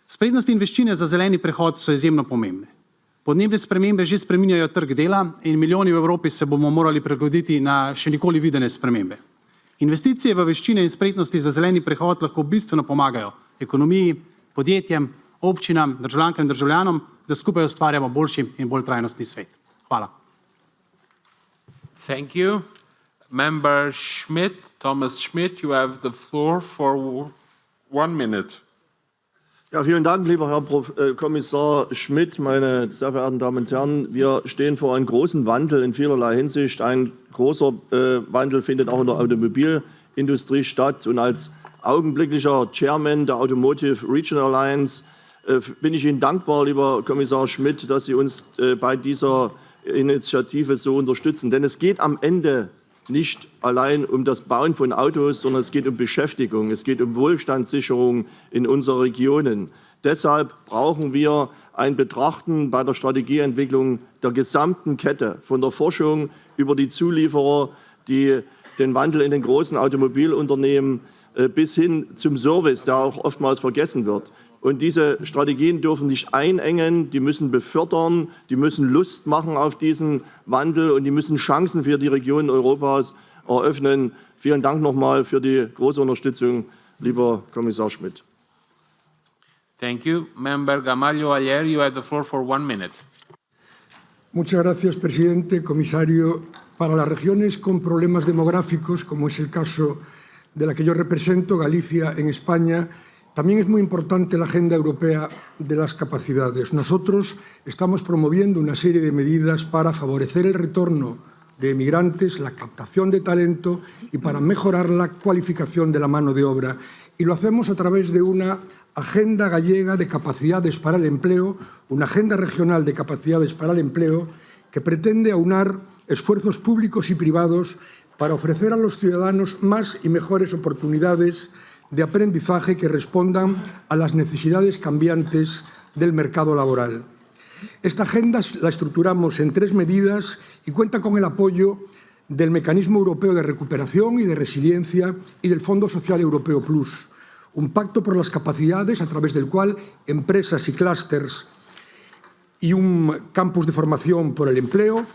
Sprednosti in veščine za zeleni prehod so izjemno pomembne. Podnebne spremembe že spreminjajo trg dela in milijoni v Evropi se bomo morali pregoditi na še nikoli videne spremembe. Investicije v veščine in spretnosti za zeleni prehod lahko bistveno pomagajo ekonomiji, podjetjem, občinam, državljankam in državljanom, da skupaj ustvarjamo boljši in bolj trajnostni svet. Hvala. Thank you. Member Schmidt, Thomas Schmidt, you have the floor for one minute. Ja, vielen Dank, lieber Herr Prof, äh, Kommissar Schmidt, meine sehr verehrten Damen und Herren. Wir stehen vor einem großen Wandel in vielerlei Hinsicht. Ein großer äh, Wandel findet auch in der Automobilindustrie statt. Und als augenblicklicher Chairman der Automotive Regional Alliance, äh, bin ich Ihnen dankbar, lieber Kommissar Schmidt, dass Sie uns äh, bei dieser Initiative so unterstützen. Denn es geht am Ende nicht allein um das Bauen von Autos, sondern es geht um Beschäftigung, es geht um Wohlstandssicherung in unseren Regionen. Deshalb brauchen wir ein Betrachten bei der Strategieentwicklung der gesamten Kette, von der Forschung über die Zulieferer, die den Wandel in den großen Automobilunternehmen äh, bis hin zum Service, der auch oftmals vergessen wird. Und diese Strategien dürfen nicht einengen, die müssen befördern, die müssen Lust machen auf diesen Wandel und die müssen Chancen für die Regionen Europas eröffnen. Vielen Dank nochmal für die große Unterstützung, lieber Kommissar Schmidt. Thank you. Member Gamallo Ayer, you have the floor for one minute. Muchas gracias, presidente, comisario. Para las regiones con problemas demográficos, como es el caso de la que yo represento, Galicia, en España, también es muy importante la Agenda Europea de las Capacidades. Nosotros estamos promoviendo una serie de medidas para favorecer el retorno de emigrantes, la captación de talento y para mejorar la cualificación de la mano de obra. Y lo hacemos a través de una Agenda Gallega de Capacidades para el Empleo, una Agenda Regional de Capacidades para el Empleo que pretende aunar esfuerzos públicos y privados para ofrecer a los ciudadanos más y mejores oportunidades de aprendizaje que respondan a las necesidades cambiantes del mercado laboral. Esta agenda la estructuramos en tres medidas y cuenta con el apoyo del Mecanismo Europeo de Recuperación y de Resiliencia y del Fondo Social Europeo Plus, un pacto por las capacidades a través del cual empresas y clústeres y un campus de formación por el empleo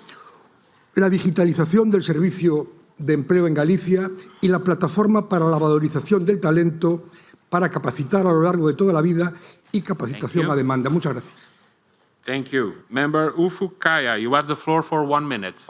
la digitalización del servicio de empleo en Galicia y la plataforma para la valorización del talento para capacitar a lo largo de toda la vida y capacitación a demanda. Muchas gracias. Thank you. Member Ufuk Kâhya, you have the floor for one minute.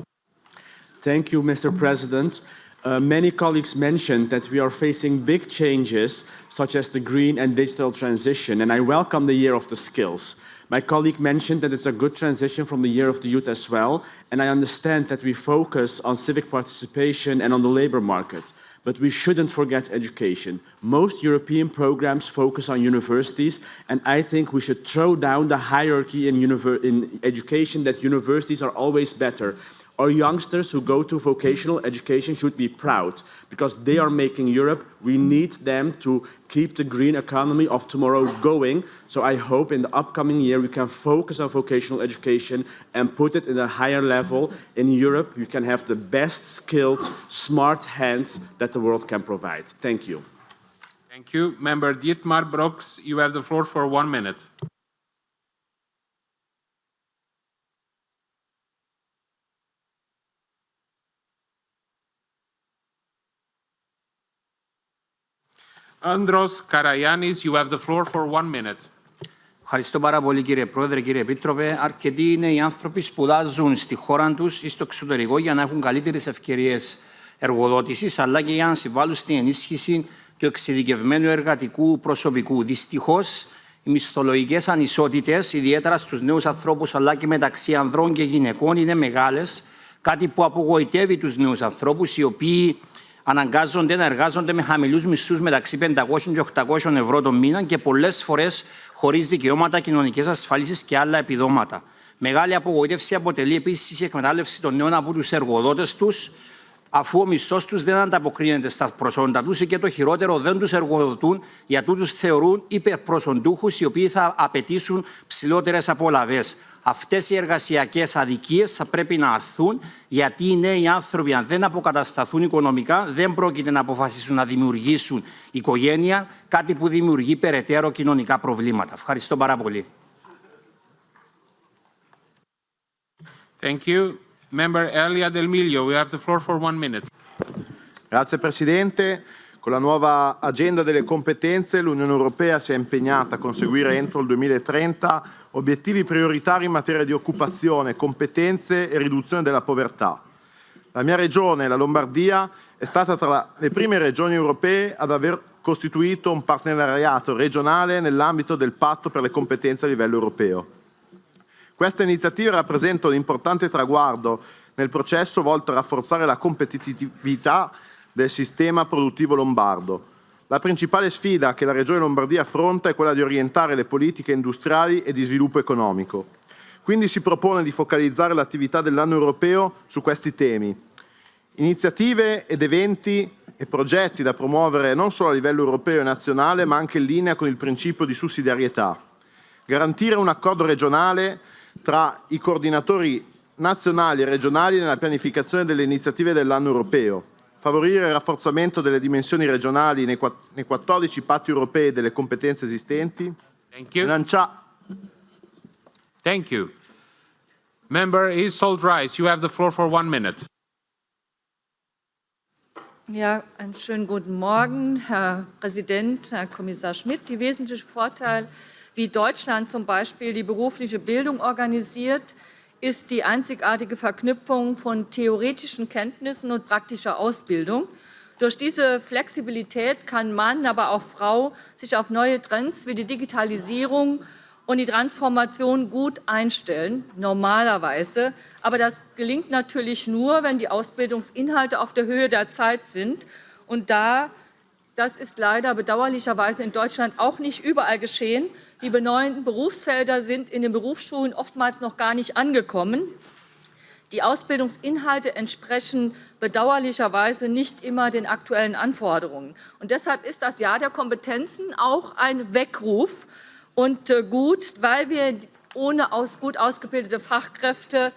Thank you, Mr. President. Uh, many colleagues mentioned that we are facing big changes, such as the green and digital transition, and I welcome the year of the skills. My colleague mentioned that it's a good transition from the year of the youth as well, and I understand that we focus on civic participation and on the labor market. But we shouldn't forget education. Most European programs focus on universities, and I think we should throw down the hierarchy in, in education that universities are always better. Our youngsters who go to vocational education should be proud because they are making Europe. We need them to keep the green economy of tomorrow going. So I hope in the upcoming year we can focus on vocational education and put it in a higher level. In Europe, you can have the best skilled, smart hands that the world can provide. Thank you. Thank you. Member Dietmar Brooks, you have the floor for one minute. Andros Karayanis, you have the floor for one minute. Ευχαριστώ πάρα πολύ κύριε Πρόεδρε, κύριε Επίτροπε. Αρκετοί είναι οι άνθρωποι σπουδάζουν στη χώρα τους ή στο εξωτερικό για να έχουν καλύτερες ευκαιρίες εργοδότησης, αλλά και για να συμβάλλουν στην ενίσχυση του εξειδικευμένου εργατικού προσωπικού. Δυστυχώς, οι μισθολογικές ανισότητες, ιδιαίτερα στους νέους ανθρώπους αλλά και μεταξύ ανδρών και γυναικών, είναι μεγάλες. Κάτι που απογοητεύει τους νέους ανθρώπους, οι οποίοι αναγκάζονται να εργάζονται με χαμηλούς μισθούς μεταξύ 500 και 800 ευρώ το μήνα και πολλές φορές χωρίς δικαιώματα, κοινωνικέ ασφαλίσει και άλλα επιδόματα. Μεγάλη απογοήτευση αποτελεί επίσης η εκμετάλλευση των νέων από τους εργοδότες τους, αφού ο μισθός τους δεν ανταποκρίνεται στα προσόντα τους και το χειρότερο δεν τους εργοδοτούν, γιατί τους θεωρούν υπερπροσοντούχους οι οποίοι θα απαιτήσουν ψηλότερες απολαυές. Αυτές οι εργασιακές αδικίες θα πρέπει να αρθούν, γιατί οι νέοι άνθρωποι, αν δεν αποκατασταθούν οικονομικά, δεν πρόκειται να αποφασίσουν να δημιουργήσουν οικογένεια, κάτι που δημιουργεί περαιτέρω κοινωνικά προβλήματα. Ευχαριστώ πάρα πολύ. Thank you. Member Elia Del Miglio, we have the floor for one minute. Grazie Presidente. Con la nuova agenda delle competenze l'Unione Europea si è impegnata a conseguire entro il 2030 obiettivi prioritari in materia di occupazione, competenze e riduzione della povertà. La mia regione, la Lombardia, è stata tra le prime regioni europee ad aver costituito un partenariato regionale nell'ambito del patto per le competenze a livello europeo. Questa iniziativa rappresenta un importante traguardo nel processo volto a rafforzare la competitività del sistema produttivo lombardo. La principale sfida che la Regione Lombardia affronta è quella di orientare le politiche industriali e di sviluppo economico. Quindi si propone di focalizzare l'attività dell'anno europeo su questi temi. Iniziative ed eventi e progetti da promuovere non solo a livello europeo e nazionale, ma anche in linea con il principio di sussidiarietà. Garantire un accordo regionale tra i coordinatori nazionali e regionali nella pianificazione delle iniziative dell'anno europeo, favorire il rafforzamento delle dimensioni regionali nei, 14 patti europei delle competenze esistenti, Thank you. lancia- Thank you. Member Isold Rice, you have the floor for one minute. Ja, einen schönen guten Morgen, Herr Präsident, Herr Kommissar Schmidt. Die wesentliche Vorteil, wie Deutschland zum Beispiel die berufliche Bildung organisiert, ist die einzigartige Verknüpfung von theoretischen Kenntnissen und praktischer Ausbildung. Durch diese Flexibilität kann Mann, aber auch Frau sich auf neue Trends wie die Digitalisierung und die Transformation gut einstellen, normalerweise. Aber das gelingt natürlich nur, wenn die Ausbildungsinhalte auf der Höhe der Zeit sind. Und da das ist leider bedauerlicherweise in Deutschland auch nicht überall geschehen. Die neuen Berufsfelder sind in den Berufsschulen oftmals noch gar nicht angekommen. Die Ausbildungsinhalte entsprechen bedauerlicherweise nicht immer den aktuellen Anforderungen. Und deshalb ist das Jahr der Kompetenzen auch ein Weckruf und äh, gut, weil wir ohne aus, gut ausgebildete Fachkräfte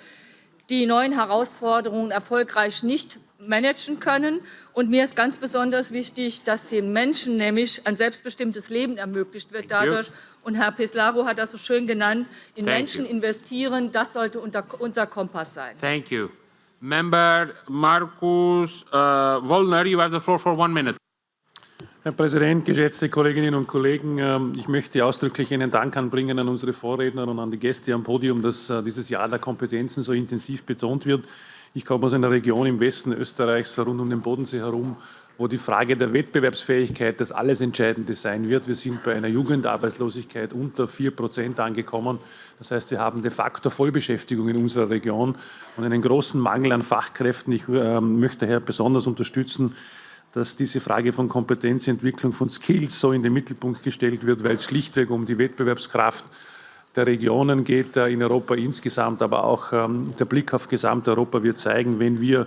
die neuen Herausforderungen erfolgreich nicht managen können. Und mir ist ganz besonders wichtig, dass den Menschen nämlich ein selbstbestimmtes Leben ermöglicht wird dadurch. Und Herr Peslaro hat das so schön genannt, in Thank Menschen you. investieren, das sollte unter, unser Kompass sein. Thank you. Member Markus uh, Wollner, you have the floor for one minute. Herr Präsident, geschätzte Kolleginnen und Kollegen! ähm, Ich möchte ausdrücklich einen Dank anbringen an unsere Vorredner und an die Gäste am Podium, dass äh, dieses Jahr der Kompetenzen so intensiv betont wird. Ich komme aus einer Region im Westen Österreichs, rund um den Bodensee herum, wo die Frage der Wettbewerbsfähigkeit das alles Entscheidende sein wird. Wir sind bei einer Jugendarbeitslosigkeit unter 4 Prozent angekommen. Das heißt, wir haben de facto Vollbeschäftigung in unserer Region und einen großen Mangel an Fachkräften. Ich äh, möchte daher besonders unterstützen, dass diese Frage von Kompetenzentwicklung von Skills so in den Mittelpunkt gestellt wird, weil es schlichtweg um die Wettbewerbskraft der Regionen geht, äh, in Europa insgesamt, aber auch ähm, der Blick auf Gesamteuropa wird zeigen, wenn wir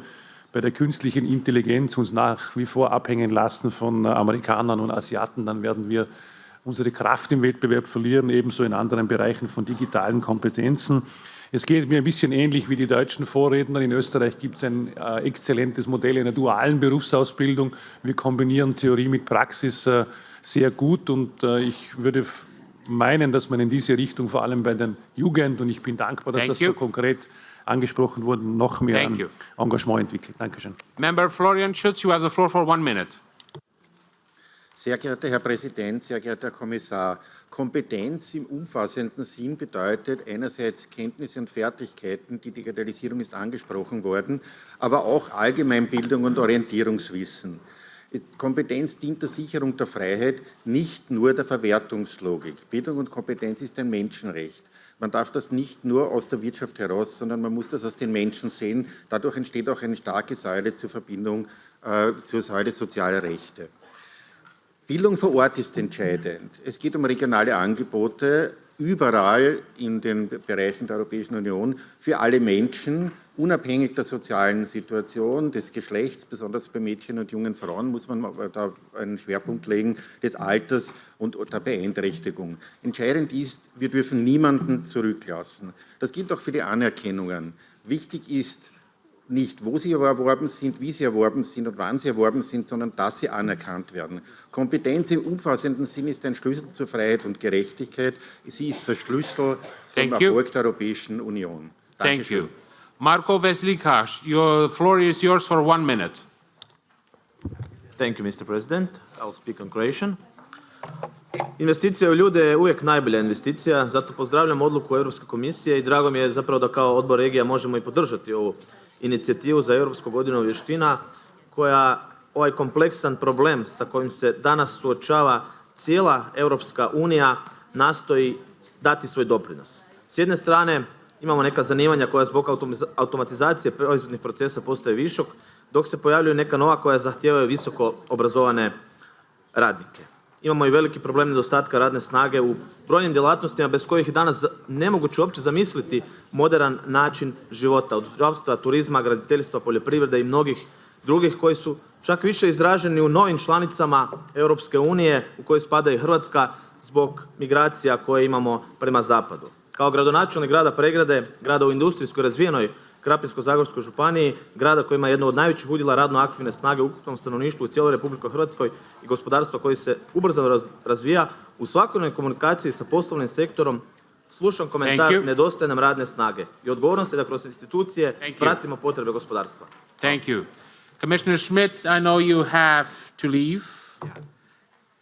bei der künstlichen Intelligenz uns nach wie vor abhängen lassen von äh, Amerikanern und Asiaten, dann werden wir unsere Kraft im Wettbewerb verlieren, ebenso in anderen Bereichen von digitalen Kompetenzen. Es geht mir ein bisschen ähnlich wie die deutschen Vorredner. In Österreich gibt es ein äh, exzellentes Modell einer dualen Berufsausbildung. Wir kombinieren Theorie mit Praxis äh, sehr gut und äh, ich würde meinen, dass man in diese Richtung vor allem bei den Jugend, und ich bin dankbar, dass Thank das you. so konkret angesprochen wurde, noch mehr an. Engagement entwickelt. Dankeschön. Member Florian Schütz, you have the floor for one minute. Sehr geehrter Herr Präsident, sehr geehrter Herr Kommissar, Kompetenz im umfassenden Sinn bedeutet einerseits Kenntnisse und Fertigkeiten, die Digitalisierung ist angesprochen worden, aber auch Allgemeinbildung und Orientierungswissen. Kompetenz dient der Sicherung der Freiheit, nicht nur der Verwertungslogik. Bildung und Kompetenz ist ein Menschenrecht. Man darf das nicht nur aus der Wirtschaft heraus, sondern man muss das aus den Menschen sehen. Dadurch entsteht auch eine starke Säule zur Verbindung äh, zur Säule sozialer Rechte. Bildung vor Ort ist entscheidend. Es geht um regionale Angebote überall in den Bereichen der Europäischen Union für alle Menschen, unabhängig der sozialen Situation, des Geschlechts, besonders bei Mädchen und jungen Frauen muss man da einen Schwerpunkt legen, des Alters und der Beeinträchtigung. Entscheidend ist, wir dürfen niemanden zurücklassen. Das gilt auch für die Anerkennungen. Wichtig ist, nicht, wo sie erworben sind, wie sie erworben sind und wann sie erworben sind, sondern dass sie anerkannt werden. Kompetenz im umfassenden Sinn ist ein Schlüssel zur Freiheit und Gerechtigkeit. Sie ist der Schlüssel zum Thank. Erfolg der Europäischen Union. Thank Dankeschön. you. Marko Veslikas, your floor is yours for one minute. Thank you, Mr. President. I'll speak on Croatian. Investicija u ljude je uvijek najbolja investicija, zato pozdravljam odluku Europske komisije i drago mi je zapravo da kao odbor regija možemo i podržati ovu inicijativu za Europsku godinu vještina koja ovaj kompleksan problem sa kojim se danas suočava cijela Europska unija nastoji dati svoj doprinos. S jedne strane imamo neka zanimanja koja zbog automatizacije proizvodnih procesa postaje višok, dok se pojavljuju neka nova koja zahtijevaju visoko obrazovane radnike. Imamo i veliki problem nedostatka radne snage u brojnim djelatnostima bez kojih je danas nemoguće uopće zamisliti moderan način života, od zdravstva, turizma, graditeljstva, poljoprivrede i mnogih drugih koji su čak više izraženi u novim članicama Europske unije u kojoj spada i Hrvatska zbog migracija koje imamo prema zapadu. Kao gradonačelnik grada Pregrade, grada u industrijskoj razvijenoj Krapinsko-zagorskoj županiji, grada koji ima jednu od najvećih udjela radno aktivne snage u ukupnom stanovništvu u cijeloj Republike Hrvatskoj i gospodarstva koji se ubrzano razvija, u svakodnevnoj komunikaciji sa poslovnim sektorom slušam komentar nedostaje nam radne snage i odgovornost je da kroz institucije pratimo potrebe gospodarstva. Thank you. Commissioner Schmidt, I know you have to leave.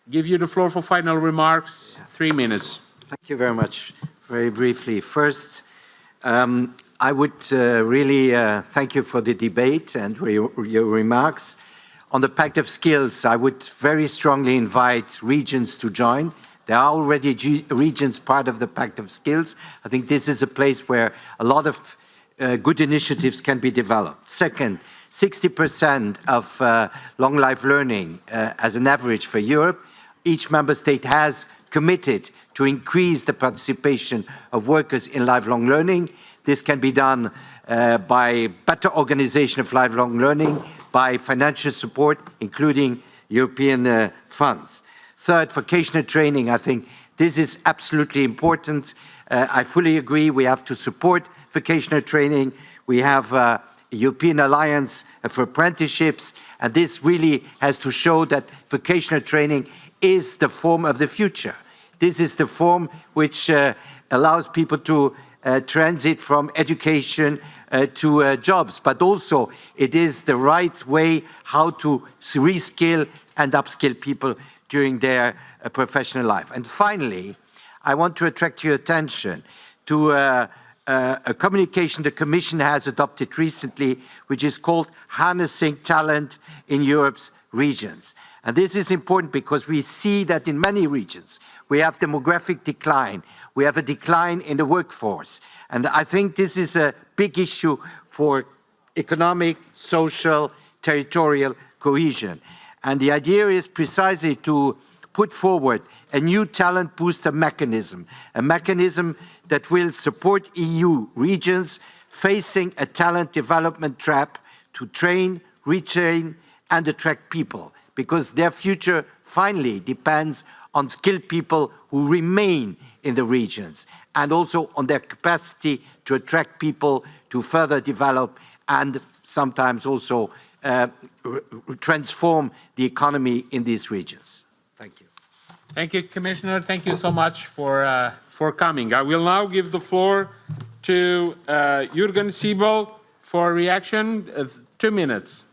Give you the floor for final remarks. Three minutes. Thank you very much. Very briefly. First, um, I would uh, really uh, thank you for the debate and your, your remarks. On the Pact of Skills, I would very strongly invite regions to join. There are already G regions part of the Pact of Skills. I think this is a place where a lot of uh, good initiatives can be developed. Second, 60% of uh, long life learning uh, as an average for Europe. Each member state has committed to increase the participation of workers in lifelong learning. This can be done uh, by better organization of lifelong learning, by financial support, including European uh, funds. Third, vocational training. I think this is absolutely important. Uh, I fully agree we have to support vocational training. We have uh, a European Alliance for Apprenticeships, and this really has to show that vocational training is the form of the future. This is the form which uh, allows people to uh, transit from education uh, to jobs, but also it is the right way how to reskill and upskill people during their professional life. And finally, I want to attract your attention to uh, uh, a communication the Commission has adopted recently, which is called Harnessing Talent in Europe's Regions. And this is important because we see that in many regions, we have demographic decline, we have a decline in the workforce. And I think this is a big issue for economic, social, territorial cohesion. And the idea is precisely to put forward a new talent booster mechanism, a mechanism that will support EU regions facing a talent development trap to train, retrain and attract people because their future finally depends on skilled people who remain in the regions and also on their capacity to attract people to further develop and sometimes also uh, transform the economy in these regions. Thank you. Thank you, Commissioner. Thank you so much for, uh, for coming. I will now give the floor to uh, Jürgen Siebel for a reaction. two minutes.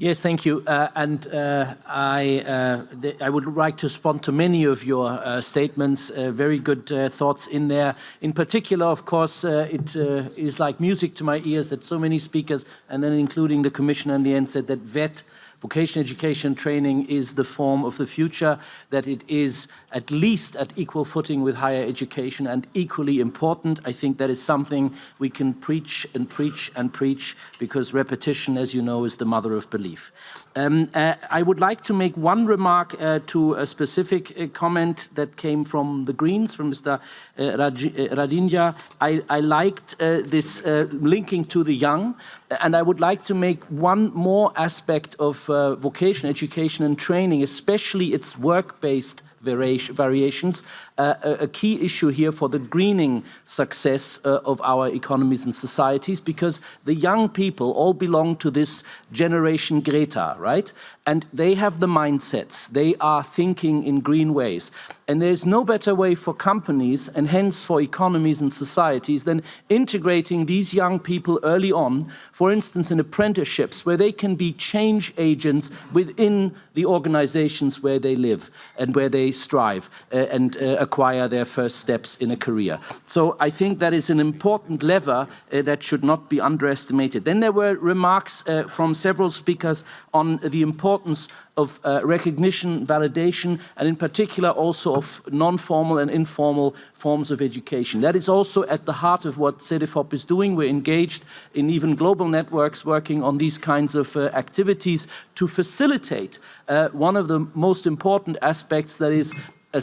Yes, thank you. Uh, and uh, I, uh, I would like to respond to many of your uh, statements, uh, very good uh, thoughts in there. In particular, of course, it is like music to my ears that so many speakers, and then including the Commissioner in the end, said that VET vocational education training is the form of the future, that it is at least at equal footing with higher education and equally important. I think that is something we can preach and preach and preach because repetition, as you know, is the mother of belief. Um, uh, I would like to make one remark uh, to a specific uh, comment that came from the Greens, from Mr. Uh, Raj uh, Radinja. I, I liked uh, this linking to the young, and I would like to make one more aspect of uh, vocation education and training, especially its work-based variations, uh, a, key issue here for the greening success uh, of our economies and societies because the young people all belong to this generation Greta, right? And they have the mindsets, they are thinking in green ways. And there's no better way for companies and hence for economies and societies than integrating these young people early on, for instance, in apprenticeships where they can be change agents within the organizations where they live and where they strive uh, and uh, acquire their first steps in a career. So I think that is an important lever uh, that should not be underestimated. Then there were remarks uh, from several speakers on the importance of uh, recognition, validation, and in particular also of non-formal and informal forms of education. That is also at the heart of what CEDEFOP is doing. We're engaged in even global networks working on these kinds of uh, activities to facilitate uh, one of the most important aspects that is a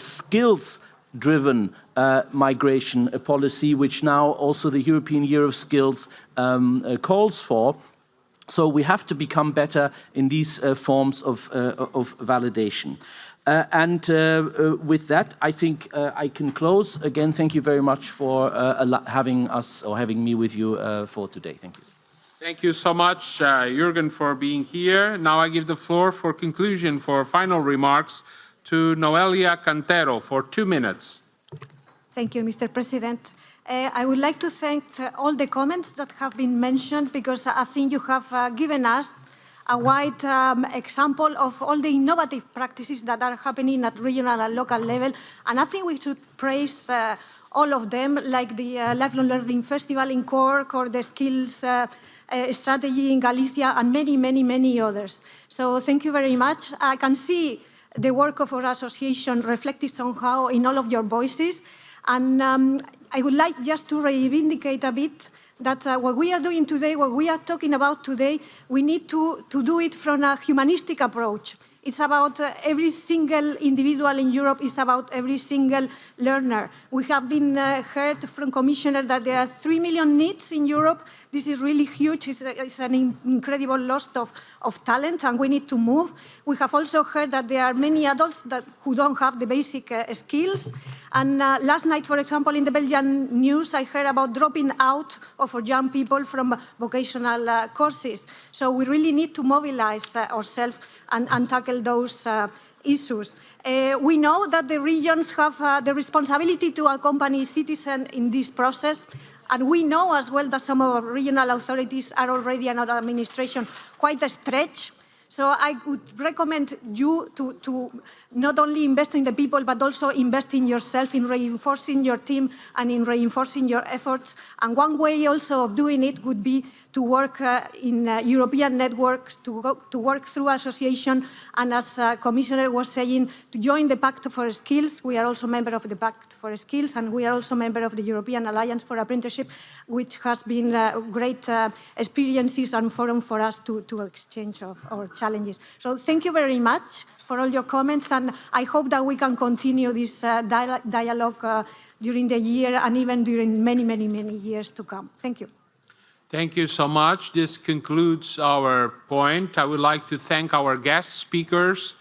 skills-driven uh, migration policy, which now also the European Year of Skills um, uh, calls for. So we have to become better in these uh, forms of, uh, of validation. Uh, and uh, with that, I think I can close. Again, thank you very much for having us or having me with you for today. Thank you. Thank you so much, Jürgen, for being here. Now I give the floor for conclusion, for final remarks, to Noelia Cantero for two minutes. Thank you, Mr. President. Uh, I would like to thank uh, all the comments that have been mentioned because I think you have uh, given us a wide um, example of all the innovative practices that are happening at regional and local level. And I think we should praise uh, all of them, like the uh, Lifelong Learning Festival in Cork or the Skills uh, Strategy in Galicia and many, many, many others. So thank you very much. I can see the work of our association reflected somehow in all of your voices. And um, I would like just to reivindicate a bit that uh, what we are doing today, what we are talking about today, we need to, to do it from a humanistic approach. It's about uh, every single individual in Europe, it's about every single learner. We have been uh, heard from Commissioner that there are 3 million NEETs in Europe. This is really huge. It's, a, it's an in incredible loss of, of talent and we need to move. We have also heard that there are many adults that, who don't have the basic uh, skills. And uh, last night, for example, in the Belgian news, I heard about dropping out of young people from vocational uh, courses. So we really need to mobilize uh, ourselves and, and, tackle those uh, issues. Uh, we know that the regions have uh, the responsibility to accompany citizens in this process. And we know as well that some of our regional authorities are already under administration quite stretched. So I would recommend you to, to not only invest in the people, but also invest in yourself, in reinforcing your team and in reinforcing your efforts. And one way also of doing it would be to work uh, in uh, European networks, to, go, to work through association, and as uh, Commissioner was saying, to join the Pact for Skills. We are also member of the Pact for Skills, and we are also member of the European Alliance for Apprenticeship, which has been great experiences and forum for us to, to exchange of our challenges. So thank you very much for all your comments, and I hope that we can continue this uh, dialogue uh, during the year and even during many, many, many years to come. Thank you. Thank you so much. This concludes our point. I would like to thank our guest speakers,